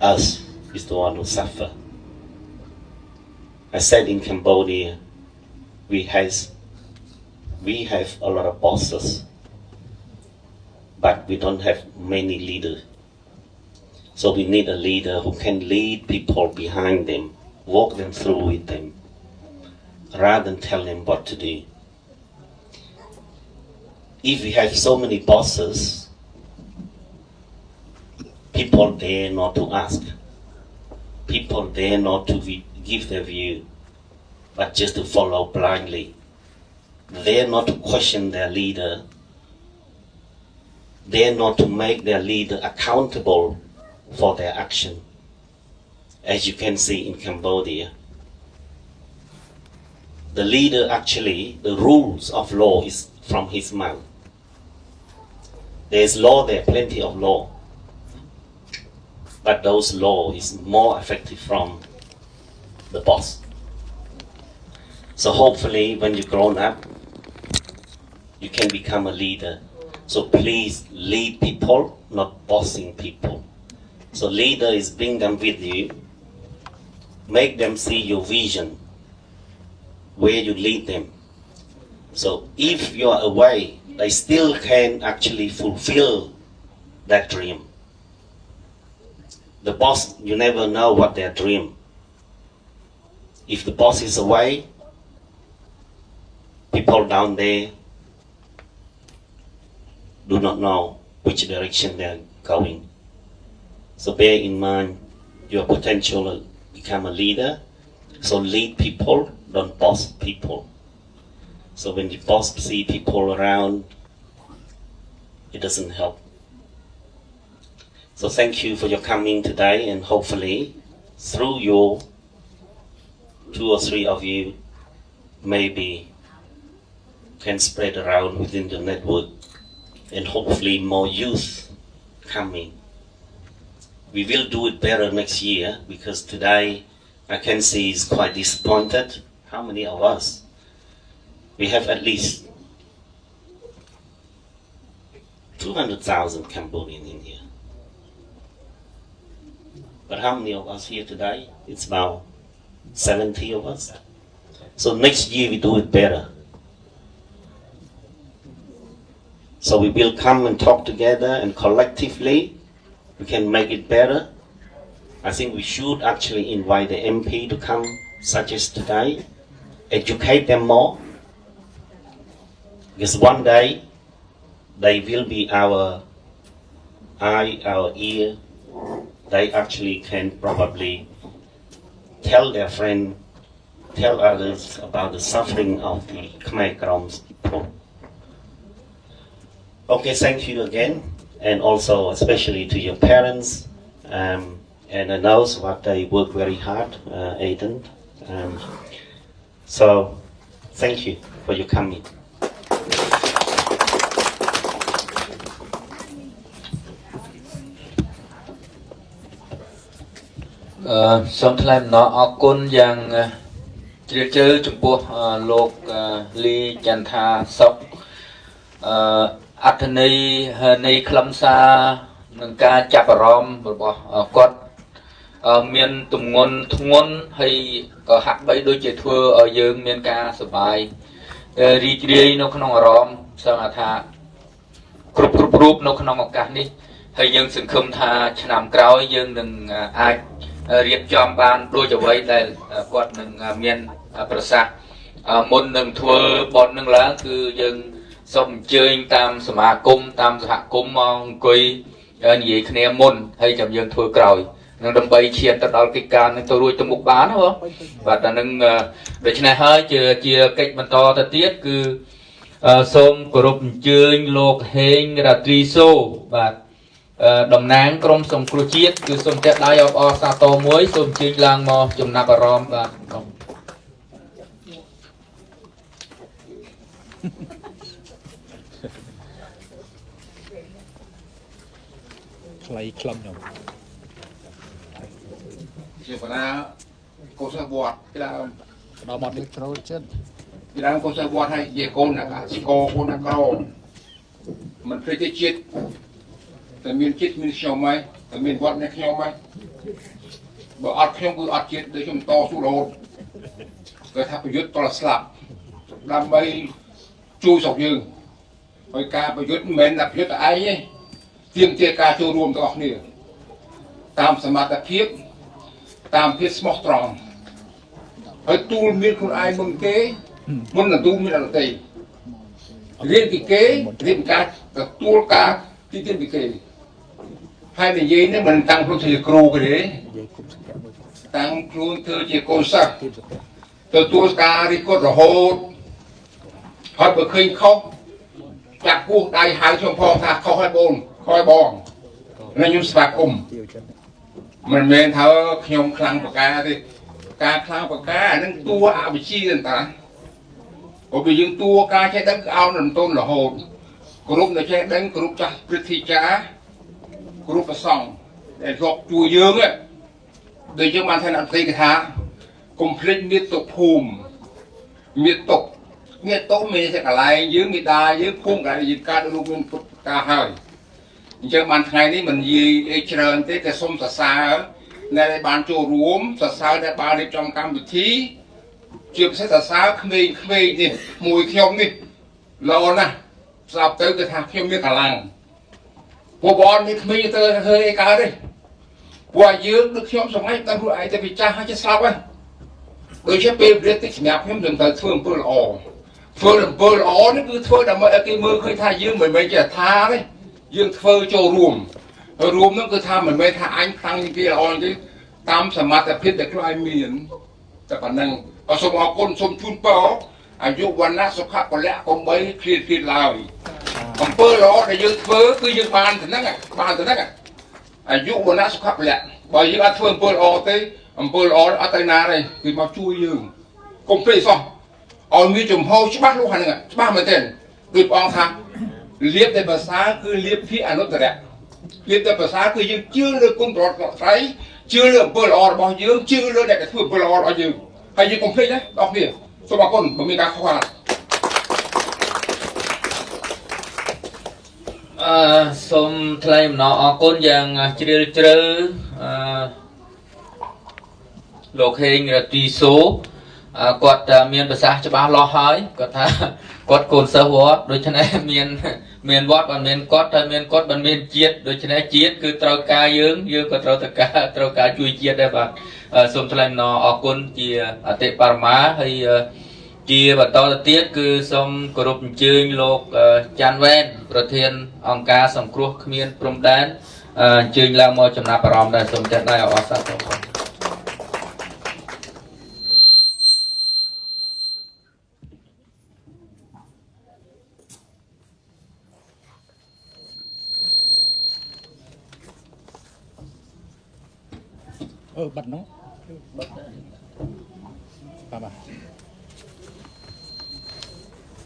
us is the one who suffer. I said in Cambodia, we has we have a lot of bosses, but we don't have many leaders. So we need a leader who can lead people behind them, walk them through with them, rather than tell them what to do. If we have so many bosses, people dare not to ask. People dare not to give their view, but just to follow blindly. Dare not to question their leader. Dare not to make their leader accountable for their action. As you can see in Cambodia, the leader actually, the rules of law is from his mouth. There's law there, plenty of law but those law is more effective from the boss. So hopefully when you grown up, you can become a leader. So please lead people, not bossing people. So leader is bring them with you, make them see your vision, where you lead them. So if you are away, they still can actually fulfill that dream. The boss, you never know what their dream. If the boss is away, people down there do not know which direction they're going. So bear in mind your potential to become a leader. So lead people, don't boss people. So when you boss see people around, it doesn't help. So thank you for your coming today and hopefully through your two or three of you maybe can spread around within the network and hopefully more youth coming. We will do it better next year because today I can see is quite disappointed. How many of us? We have at least 200,000 Cambodian in here. But how many of us here today? It's about 70 of us. So next year we do it better. So we will come and talk together and collectively we can make it better. I think we should actually invite the MP to come such as today, educate them more. Because one day they will be our eye, our ear. They actually can probably tell their friend, tell others about the suffering of the Khmer Kroms people. Okay, thank you again, and also especially to your parents, um, and I know what they work very hard, uh, Aiden. Um, so, thank you for your coming. អឺសូមថ្លែងអំណរអរគុណយ៉ាងជ្រាលជ្រៅចំពោះលោកលីចន្ទថាសុកអឺអត្ថន័យនៃខ្លឹមសារនឹងការចាប់អារម្មណ៍របស់គាត់មានទំងន់ធ្ងន់ហើយក៏ហាក់បីដូចជាធ្វើឲ្យយើងមានការសប្បាយរីករាយនៅក្នុងអារម្មណ៍សង្ឃថាគ្រប់គ្រប់រូបនៅក្នុងឱកាសនេះហើយយើងសង្ឃឹមថាឆ្នាំក្រោយយើងនឹងអាច រៀបចំបានដូចអ្វីដែលគាត់នឹងមានប្រសាសន៍មុននឹងធ្វើបននឹងឡើងគឺយើងសូមអញ្ជើញតាមសមាគមតាមសហគមន៍មកអង្គុយនិយាយគ្នាមុនហើយចាំយើងធ្វើក្រោយនឹងដើម្បីឈានទៅដល់កិច្ចការនឹងទៅរួចទៅមុខបានណាបងបាទតែនឹងដូច្នេះហើយជាជាកិច្ចបន្តទៅទៀតគឺសូមគោរពអញ្ជើញលោកហេងរាត្រីសូបាទ តំណាងក្រមសង្គ្រោះជាតិគឺសូមតែដៃអបអរសាទរមួយសូមជើញឡើងមកចំណាប់អារម្មណ៍បាទខ្លីខ្លឹមខ្ញុំជាបណ្ណាកោសិវត្តពីដើមដល់មកនេះត្រូលចិត្តពីដើមកោសិវត្តឲ្យនិយាយកូនអាស្គរកូនអាក្រមិនភ្លេចទេជាតិ តែមានចិត្តមានខ្ញុំហើយតែមានវត្តនេះខ្ញុំហើយបើអត់ខ្ញុំគឺអត់ជាតិដូចខ្ញុំតស៊ូរហូតគេថាប្រយុទ្ធតរស្លាប់ដើម្បីជួយស្រុកយើងហើយការប្រយុទ្ធមិនមែនតែប្រយុទ្ធតែឯងទេទៀមទាការចូលរួមទាំងអស់គ្នាតាមសមត្ថភាពតាមភាពស្មោះត្រង់ហើយទូលមានខ្លួនឯងមុនគេមុននឹងទូលមានអត់ទេរៀនពីគេរៀនការទទួលការទីទានពីគេ ហើយនិយាយនេះមិនតាំងខ្លួនជាគ្រូគេទេតាំងខ្លួនធ្វើជាកូនសិស្សទទួលការរិះគន់រហូតហើយបើឃើញខុសចាក់គោះដៃហៅខ្ញុំផងថាខុសហើយបងខុសហើយបងហើយខ្ញុំស្វាគមន៍មិនមែនថាខ្ញុំខ្លាំងប្រការទេការខ្លាំងប្រការអានឹងតួអវិជ្ជាតាព្រោះវាយើងតួការចេះដឹងគឺអោនរំទុនរហូតគ្រប់នៅចេះដឹងគ្រប់ចាស់ព្រឹទ្ធាចារ្យ គ្រប់ប្រសង់ដែលរកជួយយើងដូចយើងបានថាអតីតថាកុំភ្លេចមេតុភូមិមេតុមេតុមានតែកន្លែងយើងមេដាយើងភូមិកន្លែងយើងកើតរូបមានពុទ្ធការហើយអញ្ចឹងបានថ្ងៃនេះមិននិយាយអីច្រើនទេតែសូមសរសើរដែលបានចូលរួមសរសើរដែលបានរៀបចំកម្មវិធីជាពិសេសសរសើរក្មេងៗនេះមួយខ្ញុំនេះល្អណាស់ស្រាប់ទៅគឺថាខ្ញុំមានកម្លាំង ពួកបងមានក្មេងទៅធ្វើអីកើតទេពួកយើងដូចខ្ញុំសម័យតាំងខ្លួនឯងទៅពីចាស់ហើយចេះស្លាប់ហើយដូចជាពេលវេលាតិចសម្រាប់ខ្ញុំនឹងត្រូវធ្វើអំពើល្អធ្វើអំពើល្អនេះគឺធ្វើដើម្បីឲ្យគេមើលឃើញថាយើងមិនមែនជាថាទេយើងធ្វើចូលរួមរួមនោះគឺថាមិនមែនថាអញខ្លាំងជាងគេល្អទេតាមសមត្ថភាពដែលខ្លួនឯងមានតែប៉ុណ្ណឹងក៏សូមអរគុណសូមជូនពរអាយុវណ្ណៈសុខៈពលៈកុំបីឃ្លាតឃ្លាតឡើយ អំពើល្អដែលយើងធ្វើគឺយើងបានទៅហ្នឹងបានទៅហ្នឹងអាយុវណ្ណៈសុខៈពលៈបើយើងអត់ធ្វើអំពើល្អទេអំពើល្អអត់ទៅណាទេគឺមកជួយយើងកុំភ្លេចសោះឲ្យមានចំហច្បាស់លាស់ហ្នឹងច្បាស់មែនទេដូចព្រះអង្គថាលៀបតែភាសាគឺលៀបភាអនុត្តរៈលៀបតែភាសាគឺយើងជឿលើគុណប្រវត្តិស្រីជឿលើអំពើល្អរបស់យើងជឿលើអ្នកដែលធ្វើអំពើល្អរបស់យើងហើយយើងកុំភ្លេចណាបងប្អូនសូមអរគុណបើមានការខុសខាត អឺសូមថ្លែងអំណរអរគុណយ៉ាងជ្រាលជ្រៅអឺលោកហេងរទីសូអឺគាត់តែមានប្រសាសន៍ច្បាស់លាស់ហើយគាត់ថាគាត់កូនសិស្សវត្តដូច្នេះមាន មានវត្តមិនមានគាត់តែមានគាត់មិនមានជាតិដូច្នេះជាតិគឺត្រូវការយើងយើងក៏ត្រូវទៅការត្រូវការជួយជាតិដែរបាទអឺសូមថ្លែងអំណរអរគុណជាអតិបរមាហើយអឺ ជាបន្តទៅទៀតគឺសូមគោរពអញ្ជើញលោកអឺចាន់វ៉ែនប្រធាន អង្គការសង្គ្រោះគ្មានព្រំដែនអឺអញ្ជើញឡើងមកចំណាប់អារម្មណ៍ដែរសូមចាត់ដៃឲ្យអរសាទរបងអឺបាត់នោះបាទបាទ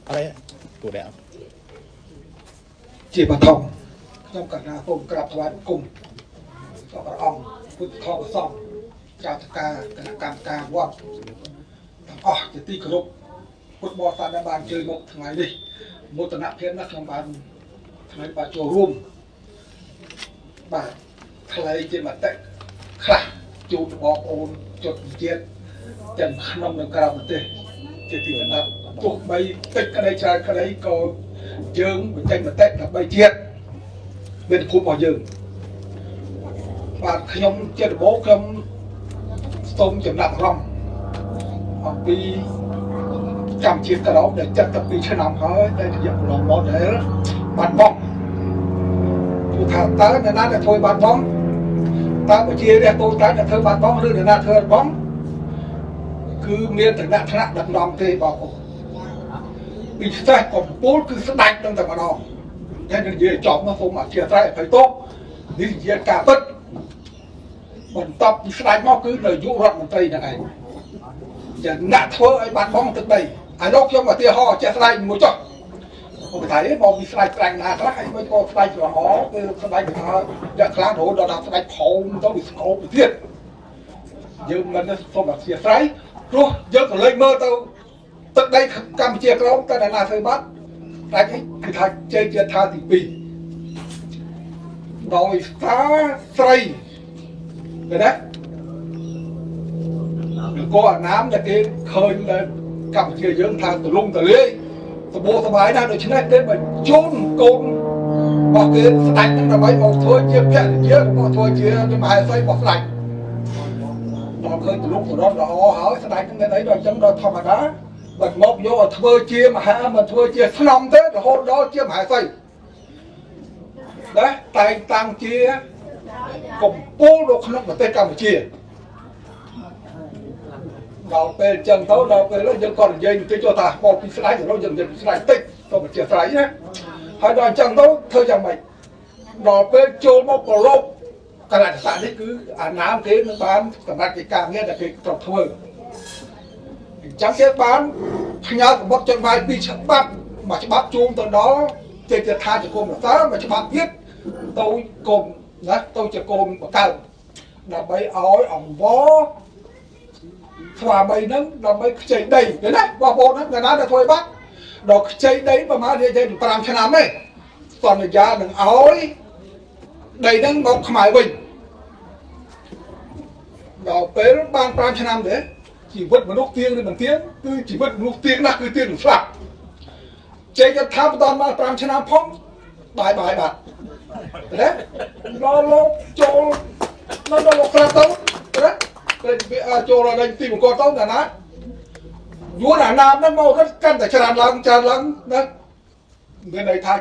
អរេទូដែរជាបឋមខ្ញុំកណាសូមក្រាបថ្វាយបង្គំដល់ព្រះអង្គពុទ្ធធម៌សង្ឃចាត់ការគណៈកម្មការវត្តទាំងអស់ជាទីគោរពពុទ្ធបរិស័ទដែលបានជួយមកថ្ងៃនេះមោទនភាពណាស់ខ្ញុំបានថ្ងៃបានចូលរួមបាទថ្លែងជាមតិខ្លះជូនបងប្អូនជនជាតិទាំងក្នុងនិងក្រៅប្រទេសជាទីកណ្ដាប់ ទោះបីតិចក្តីច្រើនក្តីក៏យើងបញ្ចេញមតិដើម្បីជាតិមានភូមិរបស់យើងបាទខ្ញុំជាដំបូងខ្ញុំសូមចំណាប់អារម្មណ៍អំពីកម្មជាតិក្រោមដែល72ឆ្នាំហើយដែលរយៈកន្លងមកដែលបាត់បង់គឺថាតើអ្នកណាដែលធ្វើបាត់បង់តើប្រជារាស្ត្រតូចតាចដែលធ្វើបាត់បង់ឬអ្នកណាធ្វើបាត់បង់គឺមានឋានៈថ្នាក់ដឹកនាំទេបងប្អូន ពីស្ទេះកំពូលគឺស្ដាច់នឹងតែម្ដងតែនិយាយចប់នោះសូមអធិស្ឋានអភ័យទោសនេះនិយាយការពិតបន្ទាប់ពីស្ដាច់មកគឺនាយករដ្ឋមន្ត្រីហ្នឹងឯងយ៉ាងណាក់ធ្វើឲ្យបាត់បង់ទឹកដីអានោះខ្ញុំឧទាហរណ៍ជាក់ស្ដែងមួយចុះខ្ញុំថាឯងមកពីស្ដាច់ស្ដាច់ណាខ្លះហើយមិនក៏ស្ដាច់រហគឺស្ដាច់ថាយ៉ាងខ្លាំងរហូតដល់ដល់ស្ដាច់ផោមទៅវាស្គប់ទៅទៀតយើងមិនសូមអធិស្ឋានព្រោះយើងក៏លេចមើលទៅ ទឹកដីកម្ពុជាក្រមតើអ្នកណាធ្វើបាត់តែគឺថាជ័យជាថាទី2ដោយសារស្រីឃើញទេក៏អាណាមដែលគេឃើញដែលកម្ពុជាយើងថាទលំទលាយសបោសបាយណាស់ដូច្នេះគេបញ្ជូនកូនរបស់គេស្ដេចនឹងដើម្បីមកធ្វើជាភរិយាមកធ្វើជាមហេសីរបស់ស្ដេចដល់ឃើញទលំទរត់ល្អហើយស្ដេចនឹងមានអីដល់អញ្ចឹងដល់ធម្មតា បាត់មកយកឲ្យធ្វើជាមហាមកធ្វើជាស្នំទេរហូតដល់ជាមហាសីណាតែងតាំងជាកំពូលនៅក្នុងប្រទេសកម្ពុជាដល់ពេលអញ្ចឹងទៅដល់ពេលនោះយើងក៏និយាយបន្តិចទៅថាមកពីស្ដាយទៅយើងនិយាយពីស្ដាយតិចទៅបញ្ជាស្រ័យណាហើយដល់អញ្ចឹងទៅធ្វើយ៉ាងម៉េចដល់ពេលចូលមកប្រឡប់កលៈទេសៈនេះគឺអាណាមគេនឹងបានសម្រាប់កិច្ចការងារដែលគេត្រូវធ្វើអញ្ចឹងគេបានផ្ញើកម្ពុជាចុចវាយពីរច្បាប់មួយច្បាប់ជូនទៅដល់ចេតថាជាគុំរសាមួយច្បាប់ទៀតទៅគុំណាទៅជាគុំបកើដើម្បីឲ្យអង្វរស្វាមីហ្នឹងដើម្បីខ្ចីដីឃើញណាបងប្អូនហ្នឹងអ្នកណាដែលធ្វើបាត់ដល់ខ្ចីដីប្រហែលនិយាយទៅ5ឆ្នាំទេសន្យានឹងឲ្យដីហ្នឹងមកខ្មែរវិញដល់ពេលបាន5ឆ្នាំទេ ជីវិតមនុស្សទៀងឬមិនទៀងគឺជីវិតមនុស្សទៀងណាស់គឺទៀងនឹងស្លាប់ជ័យចិត្តថាបន្តមក5ឆ្នាំផងបាយបាយបាត់ណាដល់លោកចូលនៅដល់លោកក្រាទៅណាពេលចូលដល់ទីបង្គោលទៅណាណាយួនអាណាមហ្នឹងមកកាន់តែច្រើនឡើងច្រើនឡើងណាមានន័យថា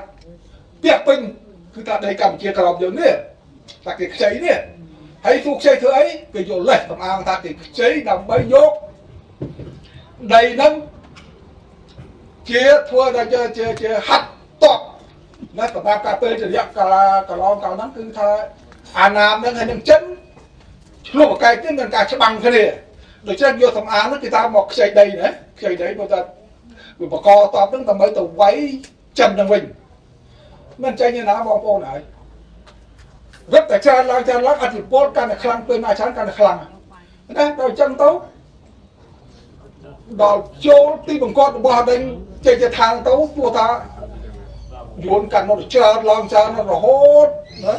ពាក់ពេញគឺថាដីកម្ពុជាក្រមយើងនេះតែគេខ្ចីនេះ ហើយទូខ្ចីធ្វើអីគេយកលេសតំអាងថាគេខ្ចីដើម្បីយកដីហ្នឹងជាធ្វើដល់ជាជាជាហាត់តបណាសម្រាប់ការពេលរយៈកាលកន្លងកាលហ្នឹងគឺថាអាណាមហ្នឹងហើយនឹងចិនឆ្លោះបកែកនេះមានការច្បាំងគ្នាដូច្នេះយកសំអាងហ្នឹងគេថាមកខ្ចីដីណាខ្ចីដីព្រោះថាវាបកកតបហ្នឹងដើម្បីទៅវាយចិនហ្នឹងវិញមិនចេញឯណាបងប្អូនហើយ រត់តែច្រើនឡើងច្រើនឡើងអធិពលកាន់តែខ្លាំងពេលណាច្រើនកាន់តែខ្លាំងណាដល់អញ្ចឹងទៅដល់ចូលទីបង្គាប់របស់ដេញចេញទៅທາງទៅព្រោះថាយួនកាន់មកច្រើនឡើងច្រើនរហូតណា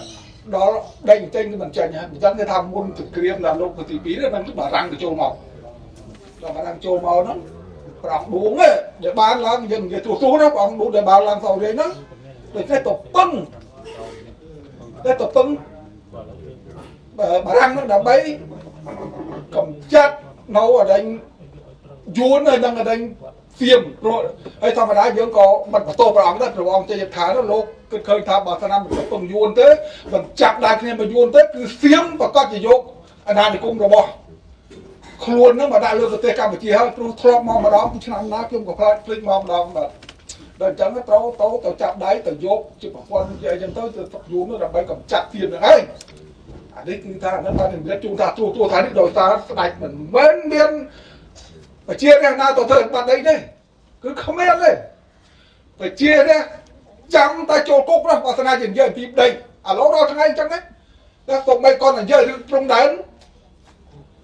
ដល់ដេញចេញគឺមិនចេញហើយអញ្ចឹងគេថាមុនសង្គ្រាមដល់លោកទី2នេះនឹងបារាំងទៅចូលមកដល់បារាំងចូលមកហ្នឹងប្រងដួងទេដែលបានឡើងយើងនិយាយទូទូណាប្រងដួងដែលបានឡើងសោរៀងហ្នឹងដូចតែទៅពឹង តែទៅពឹងបារាំងហ្នឹងដើម្បីកំចាត់នៅអដែងយួនហើយនឹងអដែងសៀមព្រោះហើយធម្មតាយើងក៏មិនបន្ទោព្រះអង្គដែរព្រះអង្គចេញថាលោកគិតឃើញថាបើស្នាមមិនពឹងយួនទេមិនចាប់ដែរគ្នាមកយួនទេគឺសៀមប្រកាសជាយកអាណានិគមរបស់ខ្លួននឹងមកដាក់លើប្រទេសកម្ពុជាហើយព្រោះធ្លាប់មកម្ដងពីឆ្នាំណាខ្ញុំក៏ខ្លាចភ្លេចមកម្ដងបាទ ដល់អញ្ចឹងត្រូវទៅទៅចាប់ដៃទៅយកជាប្រព័ន្ធជាអីចឹងទៅទៅយូរនោះដើម្បីកម្ចាត់ទៀនហ្នឹងហើយអានេះគឺថាអានេះបាននិយាយជូនថាទូទូថានេះដោយសារស្ដេចមិនមែនមានប្រជារាស្ត្រណាទៅធ្វើបាត់អីទេគឺគ្មានទេប្រជារាស្ត្រចាំតែចូលគុកណាបើស្នាជានិយាយពីដីឥឡូវដល់ថ្ងៃអញ្ចឹងណាតែសូម្បីគាត់និយាយរឿងព្រំដែន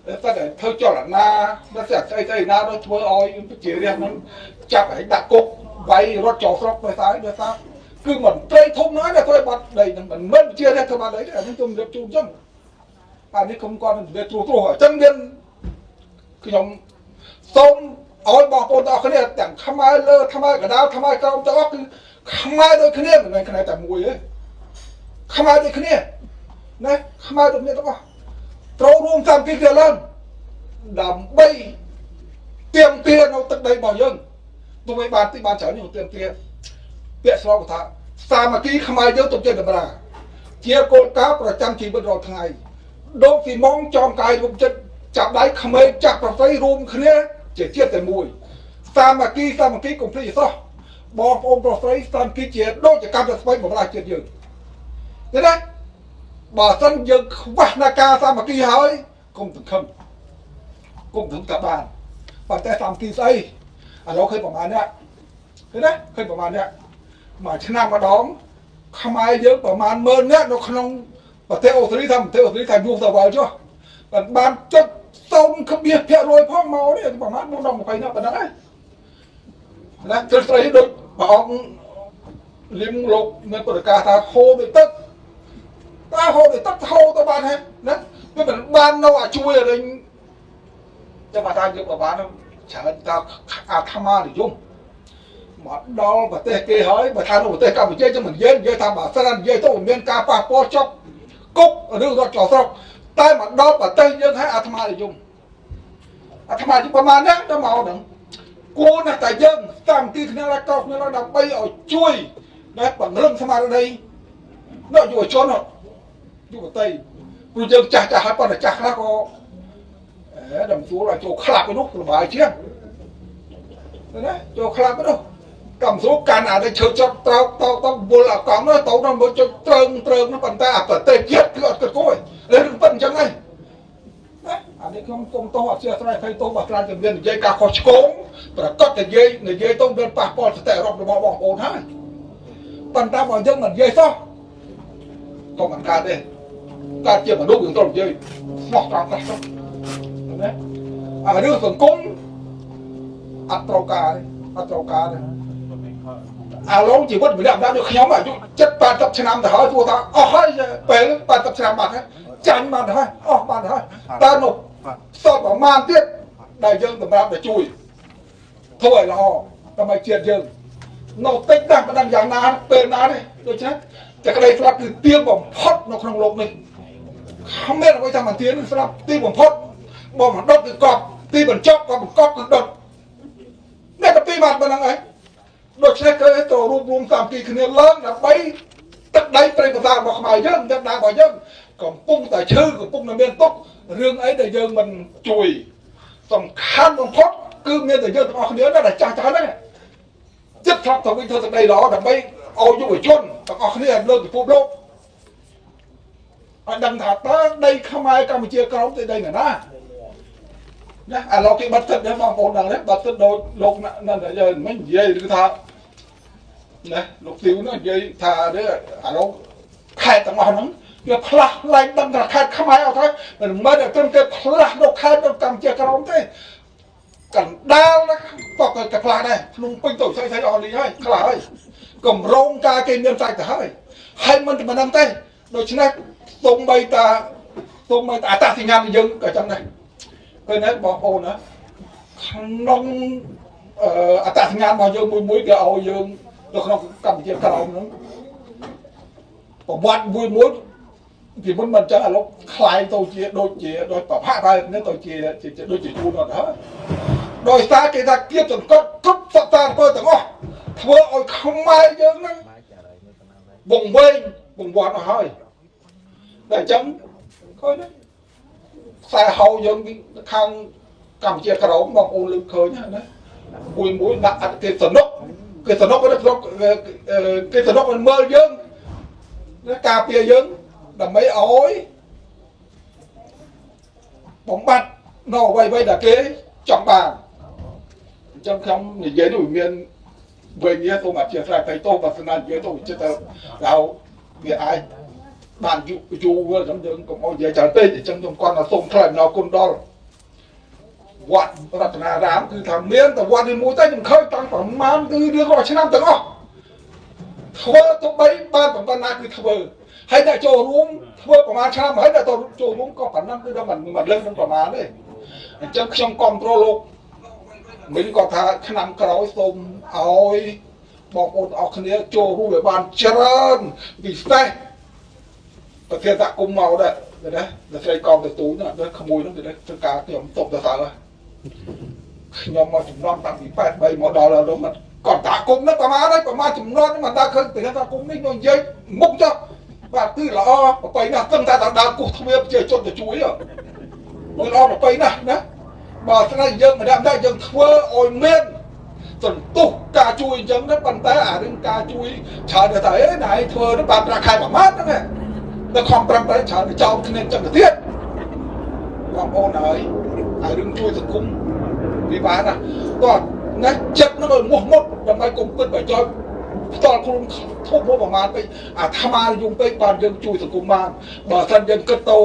តែតែធ្វើចលនាដល់ស្អីស្អីស្អីណាដល់ធ្វើឲ្យប្រជារាស្ត្រហ្នឹងចាប់ឲ្យដាក់គុក វាយរត់ចូលស្រុកដោយសារដោយសារគឺមិនត្រីធំណាស់ដែលធ្វើបាត់ដីហ្នឹងមិនមែនជាទេធ្វើបាត់ដីទេអានេះខ្ញុំរៀបជូនអញ្ចឹងអានេះខ្ញុំគាត់និយាយត្រួសត្រាសអញ្ចឹងមានខ្ញុំសូមឲ្យបងប្អូនទាំងអស់គ្នាទាំងខ្មែរលើខ្មែរកដាលខ្មែរក្រោមទាំងអស់គឺខ្មែរដូចគ្នាមិនមែនខ្មែរតែមួយទេខ្មែរដូចគ្នាណាខ្មែរដូចគ្នាទាំងអស់ត្រូវរួមតាមពីគ្នាឡើងដើម្បីទៀមទានៅទឹកដីរបស់យើង ទោះបីបានទីបានច្រើនយើងទៀមទាពាក្យស្លោកថាសាមគ្គីខ្មែរយើងទុកចិត្តតម្រាជាគោលការណ៍ប្រចាំជីវិតរាល់ថ្ងៃដូចពីម៉ងចំកាយរូបចិត្តចាប់ដៃក្មេងចាស់ប្រស័យរួមគ្នាជាជាតិតែមួយសាមគ្គីសាមគ្គីកុំភ្លេចសោះបងប្អូនប្រុសស្រីសាមគ្គីជាដូចជាកម្មស្បៃបំរើជាតិយើងឃើញទេបើសិនយើងខ្វះនៃការសាមគ្គីហើយកុំសង្ឃឹមកុំถึงតែបានប៉ុន្តែសាមគ្គីស្អី ឥឡូវឃើញប្រហែលនេះឃើញទេឃើញប្រហែលនេះមួយឆ្នាំម្ដងខ្មែរយើងប្រហែល10000នាក់នៅក្នុងប្រទេសអូស្ត្រាលីថាប្រទេសអូស្ត្រាលីថាយូរទៅវល់ចុះបានបានចុចសូមក្បៀសភាគរយផងមកនេះប្រហែល420នាក់ប៉ុណ្ណឹងហើយណាត្រឹមត្រូវដូចព្រះអង្គលឹមលោកមានប្រកាសថាហូរដូចទឹកតើហូរដូចទឹកហូរទៅបានហេណាវាមិនបាននៅអាជួយអរិញចាំថាយកទៅបាន ច្រើនតើអាត្មានិយមមកដល់ប្រទេសគេហើយបើថានៅប្រទេសកម្ពុជាចឹងមិននិយាយនិយាយថាបើសិននិយាយទៅមានការប៉ះពាល់ចប់គុកឬរត់ចោលស្រុកតែមកដល់ប្រទេសយើងហើយអាត្មានិយមអាត្មាជាប្រមាណហ្នឹងដល់មកហ្នឹងគួរណាស់តែយើងតាមទីគ្នាឡើងកោគ្នាឡើងដើម្បីឲ្យជួយដែលបង្រឹងស្មារតីនៅយុវជនយុវតីព្រោះយើងចាស់ចាស់ហើយប៉ុន្តែចាស់ខ្លះក៏អេ ដល់ជួលឲ្យចូលក្លាប់ទៅនោះលបាយជាងណាចូលក្លាប់ទៅនោះកំស្រួលកាន់អានេះឈើចប់ត្រោកតោតវល់អាកំនោះទៅដល់មកចុចត្រឹងត្រឹងនោះប៉ុន្តែអាប្រទេសជាតិគឺអត់គិតគួររឿងប៉ិនអញ្ចឹងហើយណាអានេះខ្ញុំគុំតោះអធិស្ឋានភ័យតោះបើខ្លាចតែមាននិយាយការខុសឆ្គងប្រកាសតែនិយាយនិយាយទៅមានប៉ះពាល់សតិរប់របស់បងប្អូនហើយប៉ុន្តែបើយើងមិននិយាយសោះក៏មិនកើតទេកើតជាមនុស្សយើងត្រូវនិយាយស្មោះត្រង់ខ្លះទៅ ណាអារឿងសង្គមអត់ត្រូវការអត់ត្រូវការទេអាឡូវជីវិតវិលាក់ដល់ដូចខ្ញុំអាយុ70 80ឆ្នាំទៅហើយព្រោះថាអស់ហើយពេល80ឆ្នាំបាត់ហើយចាញ់បាត់ហើយអស់បាត់ហើយតើនោះសល់ប្រមាណទៀតដែលយើងសម្រាប់ទៅជួយធ្វើឲ្យល្អដើម្បីជាតិយើងនៅតិចណាស់មិនដឹងយ៉ាងណាពេលណាទេដូច្នេះតែក្តីស្លាប់គឺទៀងបំផុតនៅក្នុងលោកនេះគ្មានអ្វីថាមិនទៀងស្លាប់ទៀងបំផុត បងមិនដុតគឺកប់ទីបញ្ចប់ក៏បង្កប់គឺដុតនេះក៏ពីបាត់ប៉ុណ្្នឹងឯងដូច្នេះគឺទៅរួមរួមសាមគ្គីគ្នាឡើងដើម្បីទឹកដីព្រៃប្រសារបស់ខ្មែរយើងទឹកដីរបស់យើងកំពុងតែឈឺកំពុងតែមានទុករឿងអីដែលយើងមិនជួយសំខាន់បំផុតគឺមានតែយើងទាំងអស់គ្នាដែលចាស់ចាស់ហ្នឹងចិត្តឆ្លាប់ទៅវិញធ្វើទឹកដីល្អដើម្បីឲ្យយុវជនទាំងអស់គ្នាលើកពិភពលោកឲ្យដឹងថាតើដីខ្មែរកម្ពុជាក្រោមទៅដីណាណា ណាឥឡូវគេបាត់ទឹកដែរបងប្អូនដឹងទេបាត់ទឹកដូចលោកนั่นយើងមិននិយាយគឺថាណាលោកទីវនោះនិយាយថាទេឥឡូវខេត្តទាំងអស់ហ្នឹងវាផ្លាស់ឡើងដឹងថាខេត្តខ្មែរអត់ហើយមិនមែនតែត្រឹមតែផ្លាស់នៅខេត្តនៅកម្ពុជាក្រោមទេកណ្ដាលណាក៏ក៏ផ្លាស់ដែរភ្នំពេញទៅស្អីស្អីអស់នេះហើយខ្លះហើយកម្រងការគេមានសាច់ទៅហើយហើយមិនតែប៉ុណ្្នឹងទេដូច្នេះទុំបីតាទុំបីតាអត្តសញ្ញាណយើងក៏ចឹងដែរ ឃើញហើយបងប្អូនណាក្នុងអត្តសញ្ញាណរបស់យើងមួយមួយគេឲ្យយើងនៅក្នុងកម្ពុជាក្រោមហ្នឹងប្រវត្តិមួយមួយពីមុនមិនចឹងឥឡូវខ្លាយទៅជាដូចជាដូចប្រផាក់ហើយនេះទៅជាដូចជាយូរដល់ហើយដោយសារគេថាគៀបចង្កត់គ្រប់សត្វតាអង្គទាំងអស់ធ្វើឲ្យខ្មែរយើងហ្នឹងបងវែងបងវាត់អស់ហើយតែអញ្ចឹងឃើញទេ ខ្សែហៅយើងខាងកម្ពុជាក្រមបងប្អូនលើកឃើញណាមួយមួយដាក់អត់គេសនុកគេសនុកគេសនុកគេសនុកមិនមើលយើងការពារយើងដើម្បីឲ្យបំបត្តិនៅអ្វីអ្វីដែលគេចង់បានអញ្ចឹងខ្ញុំនិយាយនោះមានវិញសូមអធិស្ឋានទៅទៅបើស្នានិយាយទៅចិត្តទៅដល់វាអាច បានយូរយូរហ្នឹងយើងកុំអោយនិយាយច្រើនពេកអញ្ចឹងខ្ញុំគាត់ថាសូមថ្លែងអំណរគុណដល់វត្តរតនារាមគឺថាមានតែវត្តនេះមួយតែខ្ញុំឃើញតាំងប្រមាណគឺរៀងរាល់ឆ្នាំទាំងអស់ធ្វើទៅបីបានប៉ុណ្ណាគឺធ្វើហើយតែចូលរួមធ្វើប្រមាណឆ្នាំហើយតែចូលរួមក៏ប៉ុណ្ណឹងគឺដល់មិនមិនលើសនឹងប្រមាណទេអញ្ចឹងខ្ញុំគ្រប់គ្រងលោកមិញគាត់ថាឆ្នាំក្រោយសូមឲ្យបងប្អូនអស់គ្នាចូលរួមឲ្យបានច្រើនពិសេស ប្រធានតាគុំមកដែរណាដល់ស្រីកងទៅទូនដល់ក្មួយនោះទៅធ្វើការខ្ញុំຕົកទៅសើខ្ញុំមកចំណន់តាំងពី83មកដល់ដល់មកគាត់តាគុំនោះប្រហែលហើយប្រហែលចំណន់មិនដល់ឃើញប្រធានតាគុំនេះខ្ញុំនិយាយមុខចុះបាទគឺល្អប្របីណាស់ទឹងតែដើរគោះទ្វារប្រជាជនទៅជួយគឺល្អប្របីណាស់ណាបើស្នេះយើងម្ដងដែរយើងធ្វើឲ្យមានសន្ទុះការជួយអញ្ចឹងណាប៉ុន្តែអារឿងការជួយច្រើនទៅតែអេណៃធ្វើទៅបានប្រាក់ខែប្រមាណហ្នឹង តែខំប្រឹងទៅច្រើនទៅចោលគ្នាចឹងទៅទៀតបងប្អូនហើយហើយរឿងជួយសង្គមវាបានណាគាត់ណាចិត្តនឹងឲ្យមោះមុតដើម្បីគុំពិតប្រយោជន៍ផ្ទាល់ខ្លួនធំប្រមាណពេកអាថ្មយំពេកបានយើងជួយសង្គមបានបើមិនយើងគិតទៅ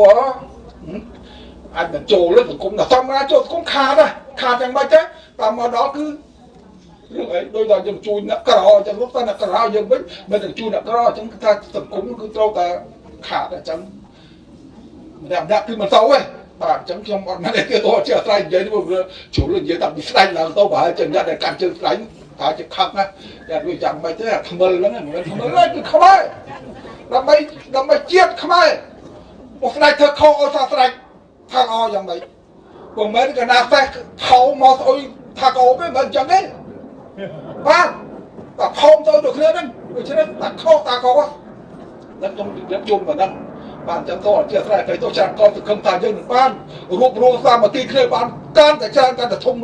អាចបញ្ចូលលើសង្គមដល់ធម្មតាចូលសង្គមខាតណាខាតយ៉ាងម៉េចទេតាមមកដល់គឺរឿងអីដូចដល់យើងជួយអ្នកក្រអញ្ចឹងលោកតែអ្នកក្រយើងវិញមិនទៅជួយអ្នកក្រអញ្ចឹងគឺថាសង្គមគឺត្រូវតែ ខាតអញ្ចឹងម្នាក់ម្នាក់គឺមិនទៅទេបាទអញ្ចឹងខ្ញុំអត់មានគេទៅជាស្រ័យនិយាយនេះជ្រុលនិយាយតែពីស្ដាច់ឡើងទៅប្រហែលចឹងអ្នកដែលកាន់ជើងស្ដាច់ថាជាខឹកណាតែវាចាំមិនទេខ្មិលហ្នឹងមិនមែនខ្មិលទេគឺខ្មែរដើម្បីដើម្បីជាតិខ្មែរមកស្ដាច់ធ្វើខុសឲ្យថាស្ដាច់ថាអយ៉ាងម៉េចពុំមែនកណាសេះថោមកស្អុយថាកោទេមិនអញ្ចឹងទេបាទតែខំទៅដូចគ្នាហ្នឹងដូច្នេះតែខុសតាកោហ្នឹង ខ្ញុំជម្រាបជុំប៉ុណ្ណឹងបានចាំតអធិស្ឋានទៅទៅច្រើនកោសង្ឃឹមថាយើងនឹងបានរួបរวมសាមគ្គីគ្នាបានកាន់តែច្រើនកាន់តែធំ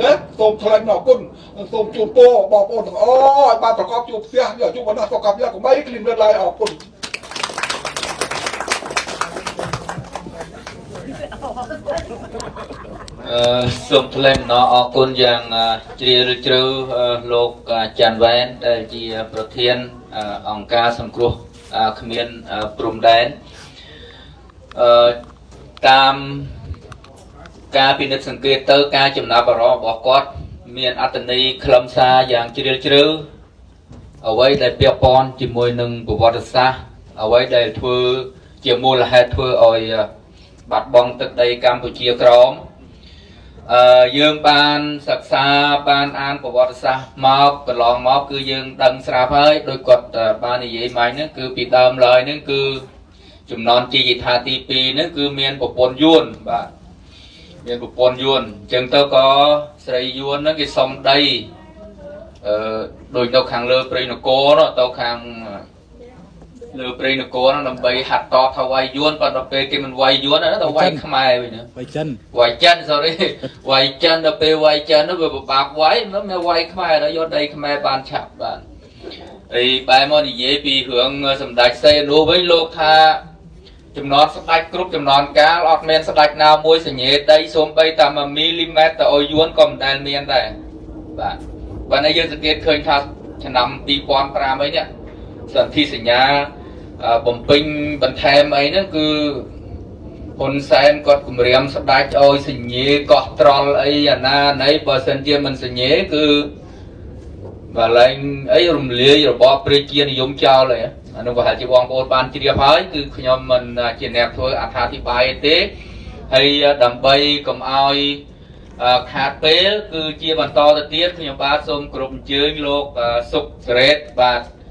ណាសូមថ្លែងអរគុណសូមជូនពរបងប្អូនទាំងអស់ឲ្យបានប្រកបជួបផ្ទះយកជួបបណ្ដាសុខភាពកុំឲ្យគ្លីនលើឡាយអរគុណអឺសូមថ្លែងអំណរអរគុណយ៉ាងជ្រាលជ្រៅលោកច័ន្ទវ៉ែនដែលជាប្រធានអង្គការសង្គ្រោះ គ្មានព្រំដែនអឺតាមការពិនិត្យសង្កេតទៅការចំណាប់អារម្មណ៍របស់គាត់ មានអត្តន័យខ្លឹមសារយ៉ាងជ្រាលជ្រៅអ្វីដែលពាក់ព័ន្ធជាមួយនឹងប្រវត្តិសាស្ត្រអ្វីដែលធ្វើជាមូលហេតុធ្វើឲ្យបាត់បង់ទឹកដីកម្ពុជាក្រោម អឺយើងបានសិក្សាបានអានប្រវត្តិសាស្ត្រមកកន្លងមកគឺយើងដឹងស្រាប់ហើយដោយគាត់អឺបាននិយាយមកហ្នឹងគឺពីដើមឡើយហ្នឹងគឺចំណន់ជាយថាទី2ហ្នឹងគឺមានប្រពន្ធយួនបាទមានប្រពន្ធយួនអញ្ចឹងទៅក៏ស្រីយួនហ្នឹងគេសុំដីអឺដូចនៅខាងលើព្រៃនគរនោះទៅខាង លើព្រៃនគរនោះដើម្បីហាត់តថាវាយយួនប៉ុន្តែពេលគេមិនវាយយួនណាទៅវាយខ្មែរវិញណាបៃចិនវាយចិន sorry វាយចិនដល់ពេលវាយចិននោះវាពិបាកវាយមិនមែនវាយខ្មែរដល់យកដីខ្មែរបានឆាប់បានហើយបែរមកនិយាយពីរឿងសម្ដេចសេនុវិញលោកថាចំណត់ស្ដេចគ្រប់ចំណន់កាលអត់មានស្ដេចណាមួយសញ្ញេដីសូម្បីតែ1មីលីម៉ែត្រទៅឲ្យយួនក៏មិនដែលមានដែរបាទបើនេះយើងសង្កេតឃើញថាឆ្នាំ2005អីនេះសន្ធិសញ្ញាអឺ បំពេញបន្ថែមអីហ្នឹងគឺហ៊ុនសែនគាត់គម្រាមស្ដេចឲ្យសញ្ញេកោះត្រល់អីអាណាណីបើសិនជាមិនសញ្ញេគឺបើឡើងអីរំលាយរបបប្រជានិយមចោលហើយអានោះប្រហែលជាបងប្អូនបានជ្រាបហើយគឺខ្ញុំមិនជាអ្នកធ្វើអត្ថាធិប្បាយទេហើយដើម្បីកុំឲ្យអឺខាតពេល គឺជាបន្តទៅទៀតខ្ញុំបាទសូមគោរពអញ្ជើញលោកអឺសុកសេរីតបាទអឺ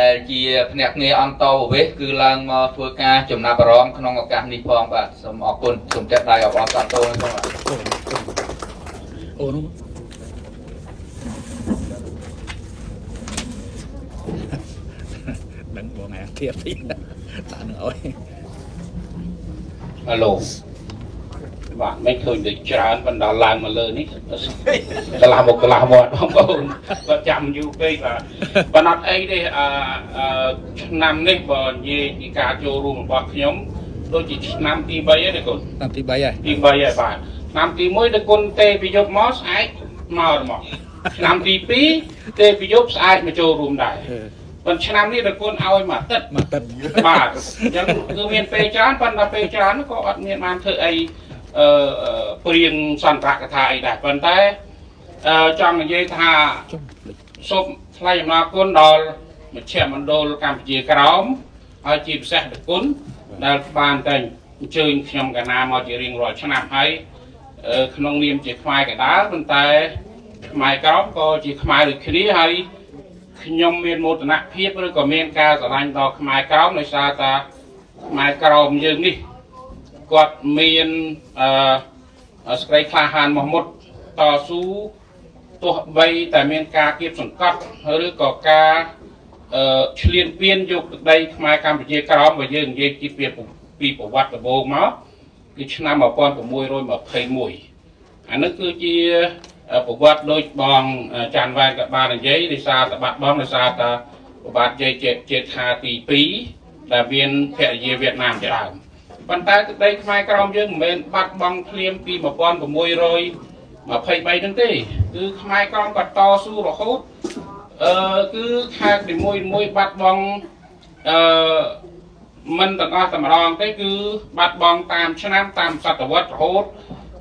ដែលជាភ្នាក់ងារអន្តរប្រវេសន៍គឺឡើងមកធ្វើការចំណាប់អារម្មណ៍ក្នុងឱកាសនេះផងបាទសូមអរគុណសូមចាត់ដៃអបអរសាទរផងបាទអូនោះដឹងបងអាធៀបទៀតដាក់នឹងអើយហៅឡូ បាទមិនឃើញទៅច្រើនបណ្ដាឡើងមកលើនេះកន្លះមកកន្លះមាត់បងប្អូនគាត់ចាំយូរពេកបាទបណ្ដាត់អីទេអឺអឺឆ្នាំនេះបើនិយាយពីការចូលរួមរបស់ខ្ញុំដូចជាឆ្នាំទី3ហើយទេកូនតាមទី3ហើយទី3ហើយបាទឆ្នាំទី1ដល់គុណទេពីយប់មកស្អែកមកមកឆ្នាំទី2ទេពីយប់ស្អែកមកចូលរួមដែរប៉ុន្តែឆ្នាំនេះដល់គុណឲ្យមួយអាទិត្យមកទឹកបាទអញ្ចឹងគឺមានពេលច្រើនប៉ុន្តែពេលច្រើនក៏អត់មានបានធ្វើអី អឺអឺព្រៀងសន្ទរកថាអីដែរប៉ុន្តែអឺចង់និយាយថាចុះភ្លេចសូមថ្លែងអំណរគុណដល់មជ្ឈមណ្ឌលកម្ពុជាក្រោមហើយជាពិសេសដល់គុណដែលបានតែអញ្ជើញខ្ញុំកណាមកជារៀងរាល់ឆ្នាំហើយអឺក្នុងនាមជាខ្មែរកដាលប៉ុន្តែខ្មែរក្រោមក៏ជាខ្មែរដូចគ្នាហើយខ្ញុំមានមោទនភាពឬក៏មានការស្រឡាញ់ដល់ខ្មែរក្រោមដោយសារតាខ្មែរក្រោមយើងនេះ គាត់មានអឺស្ក្រីក្លាហានមកមុតតស៊ូទោះបីតែមានការគៀបសង្កត់ឬក៏ការអឺឆ្លៀនពៀនយកទឹកដីខ្មែរកម្ពុជាក្រោមបើយើងនិយាយពីពីពីប្រវត្តិដំបូងមកគឺឆ្នាំ1621អានេះគឺជាប្រវត្តិដូចបងចាន់វ៉ែនក៏បាននិយាយដោយសារតបាត់បងដោយសារតប្របាទជ័យចេថាទី2ដែលមានភរិយាវៀតណាមជាដើម ប៉ុន្តែទឹកដីខ្មែរក្រោមយើងមិនមែនបាត់បង់ភ្លាមពី1600 23ហ្នឹងទេ គឺខ្មែរក្រមក៏តស៊ូរហូតអឺគឺខេត្តនីមួយមួយបាត់បង់អឺមិនទាំងអស់តែម្ដងទេគឺបាត់បង់តាមឆ្នាំតាមសតវត្សរហូត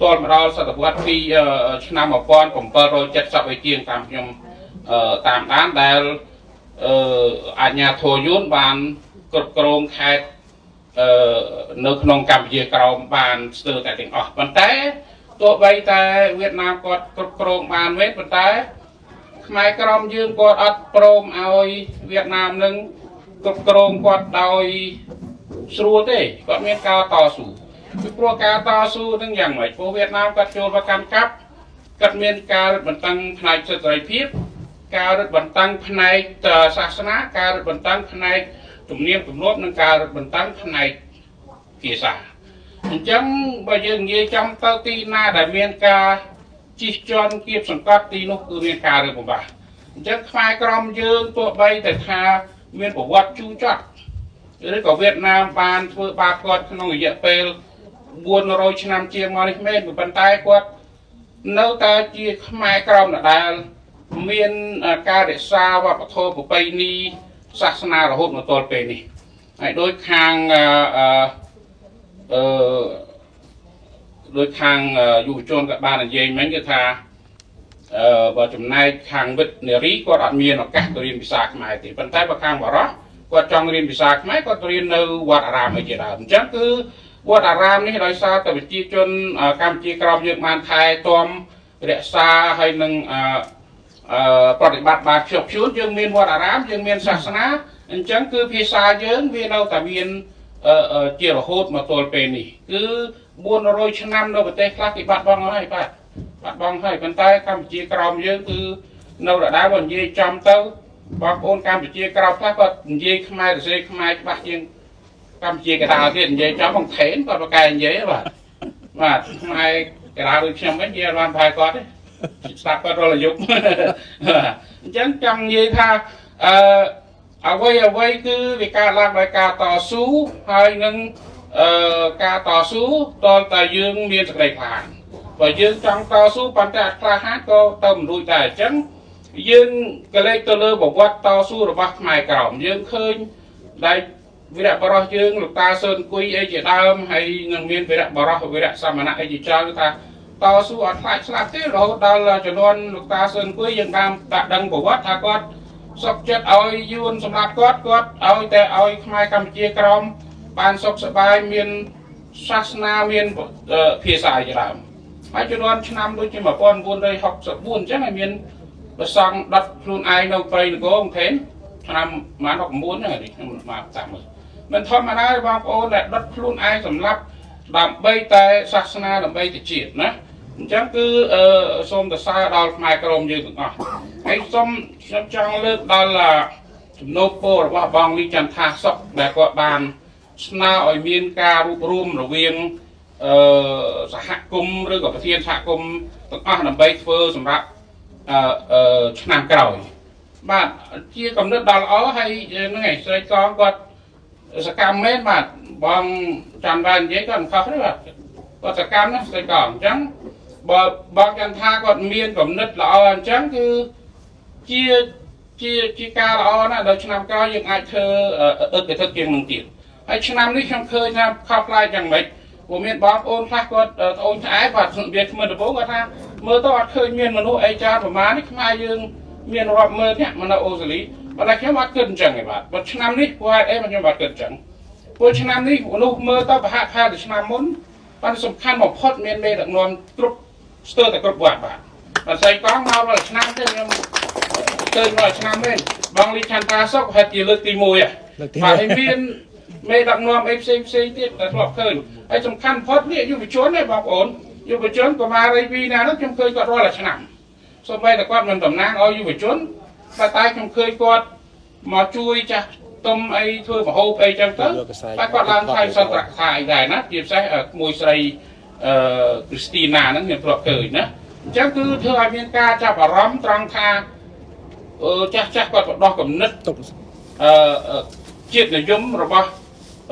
ទាល់មកដល់សតវត្សពីអឺឆ្នាំ1770ឲ្យជាងតាមខ្ញុំអឺតាមដានដែលអឺអាជ្ញាធរយួនបានគ្រប់គ្រងខេត្ត អឺនៅក្នុងកម្ពុជាក្រោមបានស្ទើរតែទាំងអស់ប៉ុន្តែទោះបីតែវៀតណាមគាត់គ្រប់គ្រងបានវិញប៉ុន្តែខ្មែរក្រមយើងគាត់អត់ព្រមឲ្យវៀតណាមនឹងគ្រប់គ្រងគាត់ដោយស្រួលទេគាត់មានការតស៊ូពីព្រោះការតស៊ូនឹងយ៉ាងម៉េចព្រោះវៀតណាមគាត់ចូលមកកម្មកាប់គាត់មានការរឹតបន្តឹងផ្នែកសិទ្ធិសេរីភាពការរឹតបន្តឹងផ្នែកសាសនាការរឹតបន្តឹងផ្នែក ទំនៀមទម្លាប់និងការរឹតបន្តឹងផ្នែកភាសាអញ្ចឹងបើយើងនិយាយចំទៅទីណាដែលមានការជិះជាន់គៀបសង្កត់ទីនោះគឺមានការរើបំបាស់អញ្ចឹងខ្មែរក្រមយើងទោះបីតែថាមានប្រវត្តិជូរចត់ឬក៏វៀតណាមបានធ្វើបាបគាត់ក្នុងរយៈពេល400ឆ្នាំជាងមកនេះមែនប៉ុន្តែគាត់នៅតែជាខ្មែរក្រមដដែលមានការរក្សាវប្បធម៌ប្រពៃណី សាសនារហូតមកទល់ពេលនេះហើយដោយខាងអឺអឺដោយខាងយុវជនក៏បាននិយាយមិញគឺថាអឺបើចំណែកខាងវិទ្យនារីគាត់អត់មានឱកាសទៅរៀនភាសាខ្មែរទេប៉ុន្តែបើខាងបរោះគាត់ចង់រៀនភាសាខ្មែរគាត់រៀននៅវត្តអារាមអីជាដើមអញ្ចឹងគឺវត្តអារាមនេះដោយសារតែប្រជាជនអឺកម្ពុជាក្រោមយើងបានថែទាំរក្សាហើយនឹងអឺអឺ ប្រតិបត្តិបានខ្ជាប់ខ្ជួនយើងមានវត្តអារាមយើងមានសាសនាអញ្ចឹងគឺភាសាយើងវានៅតែមានអឺអឺជារហូតមកទល់ពេលនេះគឺ400ឆ្នាំនៅប្រទេសខ្លះគេបាត់បង់ហើយបាទបាត់បង់ហើយប៉ុន្តែកម្ពុជាក្រោមយើងគឺនៅដដែលបើនិយាយចំទៅបងប្អូនកម្ពុជាក្រោមខ្លះគាត់និយាយខ្មែររសេខ្មែរច្បាស់ជាងកម្ពុជាកណ្ដាលទៀតនិយាយចំបងថេនគាត់ប្រកែនិយាយបាទបាទខ្មែរកណ្ដាលដូចខ្ញុំវិញនិយាយអត់បានផែគាត់ទេ ស្ដាប់គាត់រាល់យប់បាទអញ្ចឹងចង់និយាយថាអឺអ្វីអ្វីគឺវាកើតឡើងដោយការតស៊ូហើយនឹងអឺការតស៊ូតលតែយើងមានសេចក្តីក្លាហានបើយើងចង់តស៊ូប៉ុន្តែអត់ក្លាហានក៏ទៅមិនរួចដែរអញ្ចឹងយើងក៏លេចទៅលើប្រវត្តិតស៊ូរបស់ខ្មែរក្រមយើងឃើញដែលវីរៈបរោះយើងលោកតាសឿនគួយអីជាដើមហើយនឹងមានវីរៈបរោះវីរៈសមណៈអីជាច្រើនគឺថា តស៊ូអត់ខ្លាចស្លាប់ទេរហូតដល់ចំនួនលោកតាសឿនគួយយើងបានតាក់ដឹងប្រវត្តិថាគាត់សុខចិត្តឲ្យយួនសម្រាប់គាត់គាត់ឲ្យតែឲ្យខ្មែរកម្ពុជាក្រមបានសុខសប្បាយមានសាសនាមានអឺភាសាជាដើមហើយចំនួនឆ្នាំដូចជា1964អញ្ចឹងហើយមានប្រសង់ដុតខ្លួនឯងនៅព្រៃនគរអង្គថេនឆ្នាំ1969ហ្នឹងនេះខ្ញុំមកតាមមើលមិនធម្មតាទេបងប្អូនដែលដុតខ្លួនឯងសម្រាប់ដើម្បីតែសាសនាដើម្បីទៅជាតិណា អញ្ចឹងគឺអឺសូមទៅសើដល់ខ្មែរក្រមយើងទាំងអស់ហើយសូមខ្ញុំចង់លើកដល់អាជំនោរពររបស់បងលីចន្ទថាសុកដែលគាត់បាន ស្នើឲ្យមានការរួបរวมរវាងអឺសហគមន៍ឬក៏ប្រធានសហគមន៍ទាំងអស់ដើម្បីធ្វើសម្រាប់អឺអឺឆ្នាំក្រោយបាទជាកំណត់ដល់ល្អហើយហ្នឹងឯងស្រីកងគាត់សកម្មមែនបាទបងចាំបាននិយាយគាត់មិនខុសទេបាទគាត់សកម្មណាស់ស្ដីកអញ្ចឹង បើបងចាំថាគាត់មានគំនិតល្អអញ្ចឹងគឺជាជាជាការល្អណាស់ដល់ឆ្នាំក្រោយយើងអាចធ្វើអឹកកធឹកជាងនឹងទៀតហើយឆ្នាំនេះខ្ញុំឃើញថាខុសប្លែកយ៉ាងម៉េចព្រោះមានបងប្អូនខ្លះគាត់ត្អូញត្អែបាទវាគ្មិនដំបូងគាត់ថាមើលទៅអត់ឃើញមានមនុស្សអីចាប្រមាណនេះខ្មែរយើងមានរាប់ម៉ឺននាក់មកនៅអូស្ត្រាលីប៉ុន្តែខ្ញុំអត់គិតអញ្ចឹងទេបាទបើឆ្នាំនេះព្រោះហេតុអីមកខ្ញុំអត់គិតអញ្ចឹងព្រោះឆ្នាំនេះមនុស្សមើលទៅប្រហាក់ប្រហែលទៅឆ្នាំមុនប៉ុន្តែសំខាន់បំផុតមានមេដឹកនាំគ្រប់ ស្ទើរតែគ្រប់វត្តបាទបើស្អីកងមករាល់ឆ្នាំទេខ្ញុំឃើញរាល់ឆ្នាំទេបងលីឆន្ទាសុកហេតុជាលើកទី1ហ៎លើកទីបាទហើយមានមេដឹកនាំអីផ្សេងផ្សេងទៀតដែលធ្លាប់ឃើញហើយសំខាន់បំផុតនេះយុវជនទេបងប្អូនយុវជនកុមារីពីណានោះខ្ញុំឃើញគាត់រាល់តែឆ្នាំសូម្បីតែគាត់មិនតំណាងឲ្យយុវជនតែតែខ្ញុំឃើញគាត់មកជួយចាស់ទុំអីធ្វើមហូបអីចឹងទៅតែគាត់ឡើងថៃសន្ទរកថាអីដែរណាជាពិសេសអឺក្មួយស្រី អឺគ្រីស្ទីណាហ្នឹងខ្ញុំធ្លាប់ឃើញណាអញ្ចឹងគឺធ្វើឲ្យមានការចាប់អារម្មណ៍ត្រង់ថាអឺចាស់ចាស់គាត់បដោះគំនិតទុកអឺអឺជាតិនិយមរបស់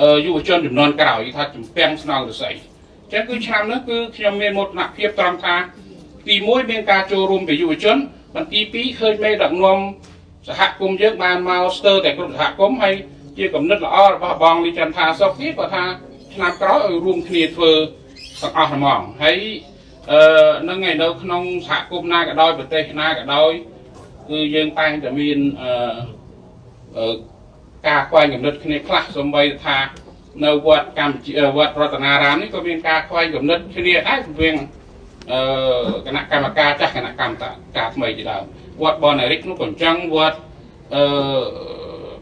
អឺយុវជនចំនួនក្រោយថាជំពាំងស្នងរស័យអញ្ចឹងគឺឆ្នាំនេះគឺខ្ញុំមានមោទនភាពត្រង់ថាទី1មានការចូលរួមពីយុវជនបន្ទី2ឃើញមេដឹកនាំសហគមន៍យើងបានមកស្ទើរតែគ្រប់សហគមន៍ហើយជាគំនិតល្អរបស់បងលីចន្ទថាសុខទៀតគាត់ថាឆ្នាំក្រោយឲ្យរួមគ្នាធ្វើ ទាំងអស់ហ្មងហើយអឺនឹងឯនៅក្នុងសហគមន៍ណាក៏ដោយប្រទេសណាក៏ដោយគឺយើងតែងតែមានអឺអឺការខ្វែងគំនិតគ្នាខ្លះសំបីថានៅវត្តកម្ពុជាវត្តរតនារាមនេះក៏មានការខ្វែងគំនិតគ្នាដែររវាងអឺគណៈកម្មការចាស់គណៈកម្មការថ្មីជាដើមវត្តបនរិកនោះក៏អញ្ចឹងវត្តអឺ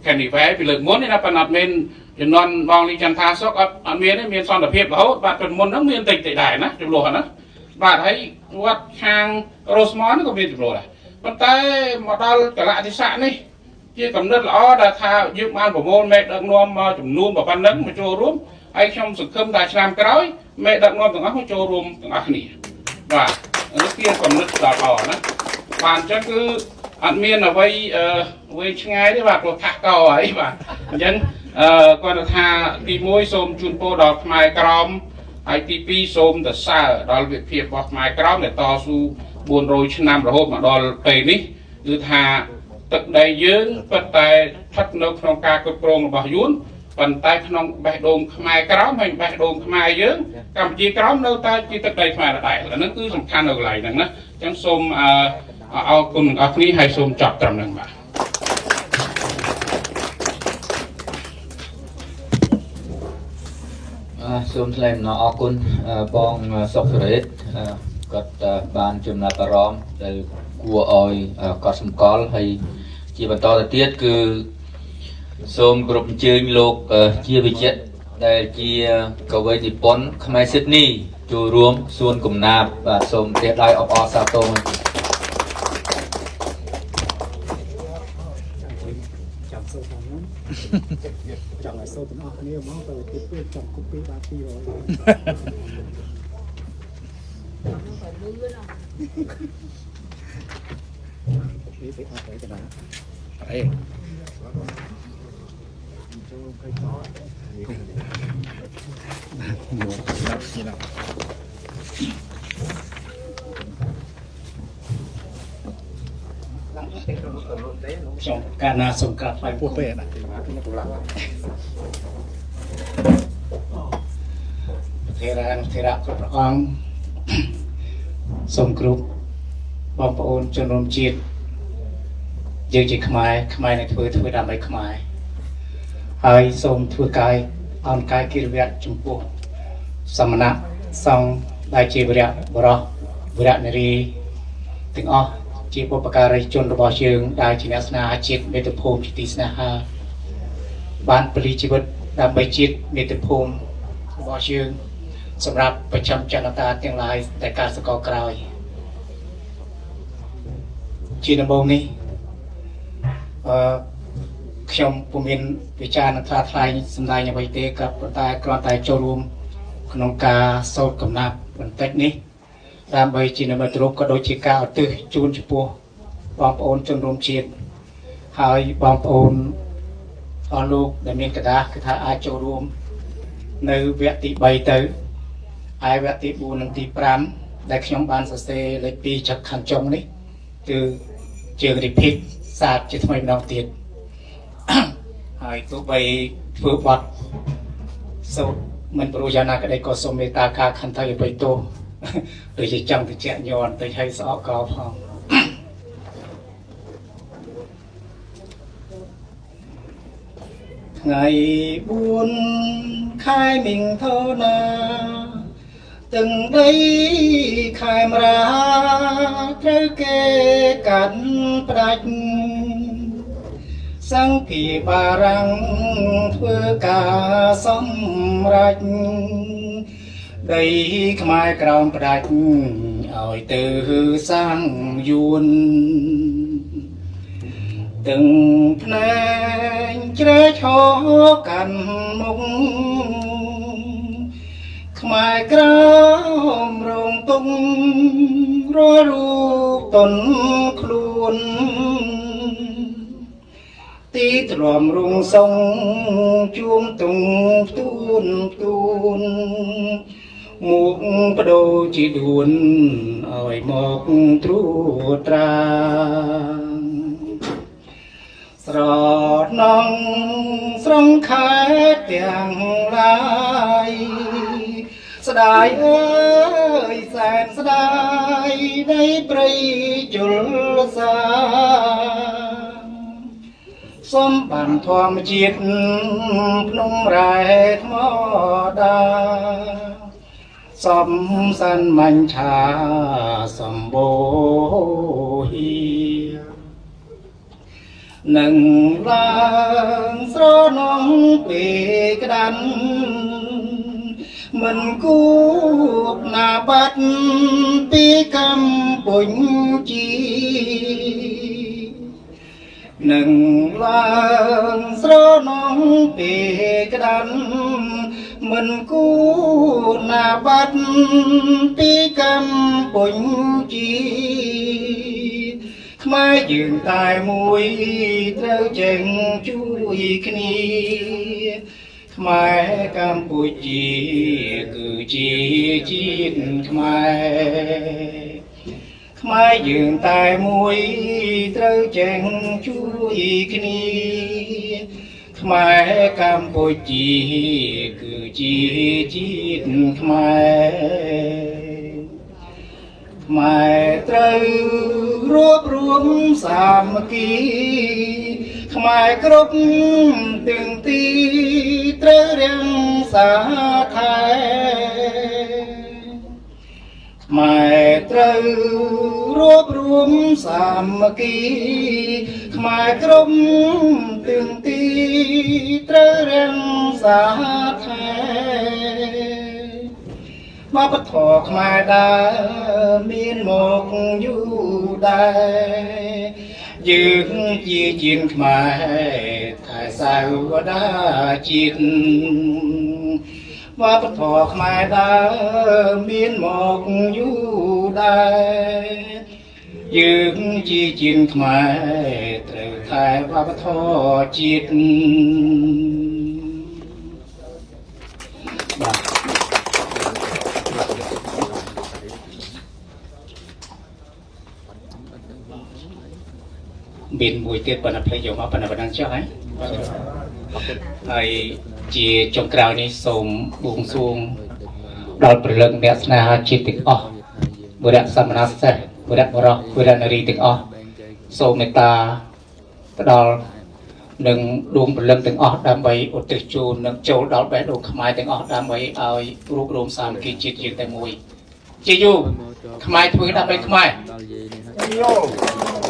កានីវ៉ែពីលើកមុននេះណាប៉ុន្តែអត់មាន ចំនួនបងលីចន្ទថាសុកអត់អត់មានទេមានសន្តិភាពរហូតបាទពីមុនហ្នឹងមានតិចតិចដែរណាចំនួនហ្នឹងណាបាទហើយវត្តខាងរ៉ូស្មនក៏មានចំនួនដែរប៉ុន្តែមកដល់កលៈទេសៈនេះ ជាកំណត់ល្អដែលថាយើងបានប្រមូលមេដឹកនាំមកចំនួនប៉ុណ្ណឹងមកចូលរួមហើយខ្ញុំសង្ឃឹមថាឆ្នាំក្រោយមេដឹកនាំទាំងអស់មកចូលរួមទាំងអស់គ្នាបាទនេះជាកំណត់ដ៏ល្អណាបាទអញ្ចឹងគឺអត់មានអ្វីអឺវែងឆ្ងាយទេបាទព្រោះថាក់កអីបាទអញ្ចឹង អឺគាត់ថាទី1សូមជូនពរដល់ខ្មែរក្រមហើយទី2សូមទៅសើដល់វិភាពរបស់ខ្មែរក្រមដែលតស៊ូ400ឆ្នាំរហូតមកដល់ពេលនេះគឺថាទឹកដីយើងពិតតែស្ថិតនៅក្នុងការគ្រប់គ្រងរបស់យួនប៉ុន្តែក្នុងបេះដូងខ្មែរក្រមហើយបេះដូងខ្មែរយើងកម្ពុជាក្រមនៅតែជាទឹកដីខ្មែរដដែលអាហ្នឹងគឺសំខាន់នៅកន្លែងហ្នឹងណាអញ្ចឹងសូមអឺអរគុណអ្នកគ្នាហើយសូមចប់ត្រឹមហ្នឹងបាទ សូមថ្លែងអំណរអគុណអឺបងសុកសេរីអឺគាត់អឺបានចំណាប់អារម្មណ៍ដែលគួរឲ្យកត់សម្គាល់ហើយជាបន្តទៅទៀតគឺសូមគោរពអញ្ជើញលោកអឺជាវិជ្ជៈដែលជាកវីនិពន្ធខ្មែរស៊ីដនីចូលរួមសួនកំណាបបាទសូមទេដៃអបអរសាទរ អស់គ្នាមកទៅទីពេលចាំគប់ពីបាទ200នេះទៅអត់ទៅកណ្ដាលអីចូលខៃតោស្ដាប់ស្ដា ប់ខ្ញុំកាលណាសូមក្រាបថ្វាយពោះពេកណាធេរានុធេរៈគ្រប់ព្រះអង្គសូមគ្រប់បងប្អូនជនរួមជាតិយើងជាខ្មែរខ្មែរនឹងធ្វើធ្វើដើម្បីខ្មែរហើយសូមធ្វើកាយអនកាយកិរិយៈចំពោះសមណៈសង្ឃដែលជាវរៈបរោះវរៈនារីទាំងអស់ ជាបុព្វការីជនរបស់យើងដែលជាអ្នកស្នេហាជាតិមេត្តាភូមិជាទីស្នេហាបានពលីជីវិតដើម្បីជាតិមាតុភូមិរបស់យើងសម្រាប់ប្រចាំចន្ទតាទាំងឡាយតែការសកលក្រោយជាដំបូងនេះអឺខ្ញុំពុំមានវិចារនឹងថ្លាថ្លែងសម្ដែងអ្វីទេក៏ប៉ុន្តែគ្រាន់តែចូលរួមក្នុងការសូត្រកំណាព្យបន្តិចនេះ ដើម្បីជានិមិត្តរូបក៏ដូចជាការឧទ្ទិសជូនចំពោះបងប្អូនជនរួមជាតិហើយបងប្អូនអស់លោកដែលមានកដាស់គឺថាអាចចូលរួម នៅវគ្គទី3ទៅហើយវគ្គទី4និងទី5ដែលខ្ញុំបានសរសេរលេខ2ចុចខាងចុងនេះគឺជារីភិកសាទជាថ្មីម្ដងទៀតហើយទោះបីធ្វើបទសូត្រមិនព្រោះយ៉ាងណាក្តីក៏សូមមេត្តាការខន្តីអបិទោ ដូចជាចង់ទៅជាក់ញ័របន្តិចឲ្យស្អកកោផងថ្ងៃ4ខែមិញថោណាទាំងដីខែមរាត្រូវគេកាត់ផ្ដាច់សង្ឃីបារាំងធ្វើការសម្រេច ដីខ្មែរក្រោមផ្ដាច់ឲ្យទៅសាងយួន từng ផ្នែកជ្រែឈរកាន់មុខខ្មែរក្រមរងទុំរាល់រូបតនខ្លួនទីទ្រាំរងសងជួមទុងផ្ទួនផ្ទួន មុខបដូរជាដួនឲ្យមកត្រួតត្រាស្រណងស្រងខែទាំងឡាយស្ដាយអើយសែនស្ដាយនៃព្រៃជលសាសំបានធម្មជាតិភ្នំរ៉ែថ្មដា សំសានមាញ់ឆាសម្បូហៀនឹងឡើងស្រនងពេលក្តាន់មិនគួបណាបាត់ពីកម្ពុជា នឹងឡើងស្រនងពេលក្តាន់មិនគួបណាបាត់ពីកម្ពុជាខ្មែរយើងតែមួយត្រូវចេញជួយគ្នាខ្មែរកម្ពុជាគឺជាជាតិខ្មែរខ្មែរយើងតែមួយត្រូវចេញជួយ គ្នាខ្មែរកម្ពុជាគឺជាជាតិខ្មែរខ្មែរត្រូវរួបរួមសាមគ្គី ខ្មែរគ្រប់ទាំងទីត្រូវរាំងសាខែម៉ែត្រូវរួបរួមសាមគ្គី ខ្មែរក្រុមទាំងទីត្រូវរាំងសាខែវប្បធម៌ខ្មែរដែរមានមកយូរដែរយើងជាជាងខ្មែរថែសាវតាជាតិវប្បធម៌ខ្មែរដែរមានមកយូរដែរ យើងជាជាងខ្មែរត្រូវថែវប្បធម៌ជាតិបាទមានមួយទៀតប៉ុន្តែភ្លេចយកមកប៉ុន្តែប៉ុណ្ណឹងចុះហើយហើយជាចុងក្រោយនេះសូមបួងសួងដល់ព្រលឹងអ្នកស្នេហាជាតិទាំងអស់បុរៈសមណសេះ បុរៈបរោះបុរៈនារីទាំងអស់សូមមេត្តាផ្ដល់នឹងដួងព្រលឹងទាំងអស់ដើម្បីឧទ្ទិសជូននិងចូលដល់បេះដូងខ្មែរទាំងអស់ដើម្បីឲ្យរួបរวมសាមគ្គីជាតិយើងតែមួយជាយូរខ្មែរធ្វើដើម្បីខ្មែរដល់យាយនេះ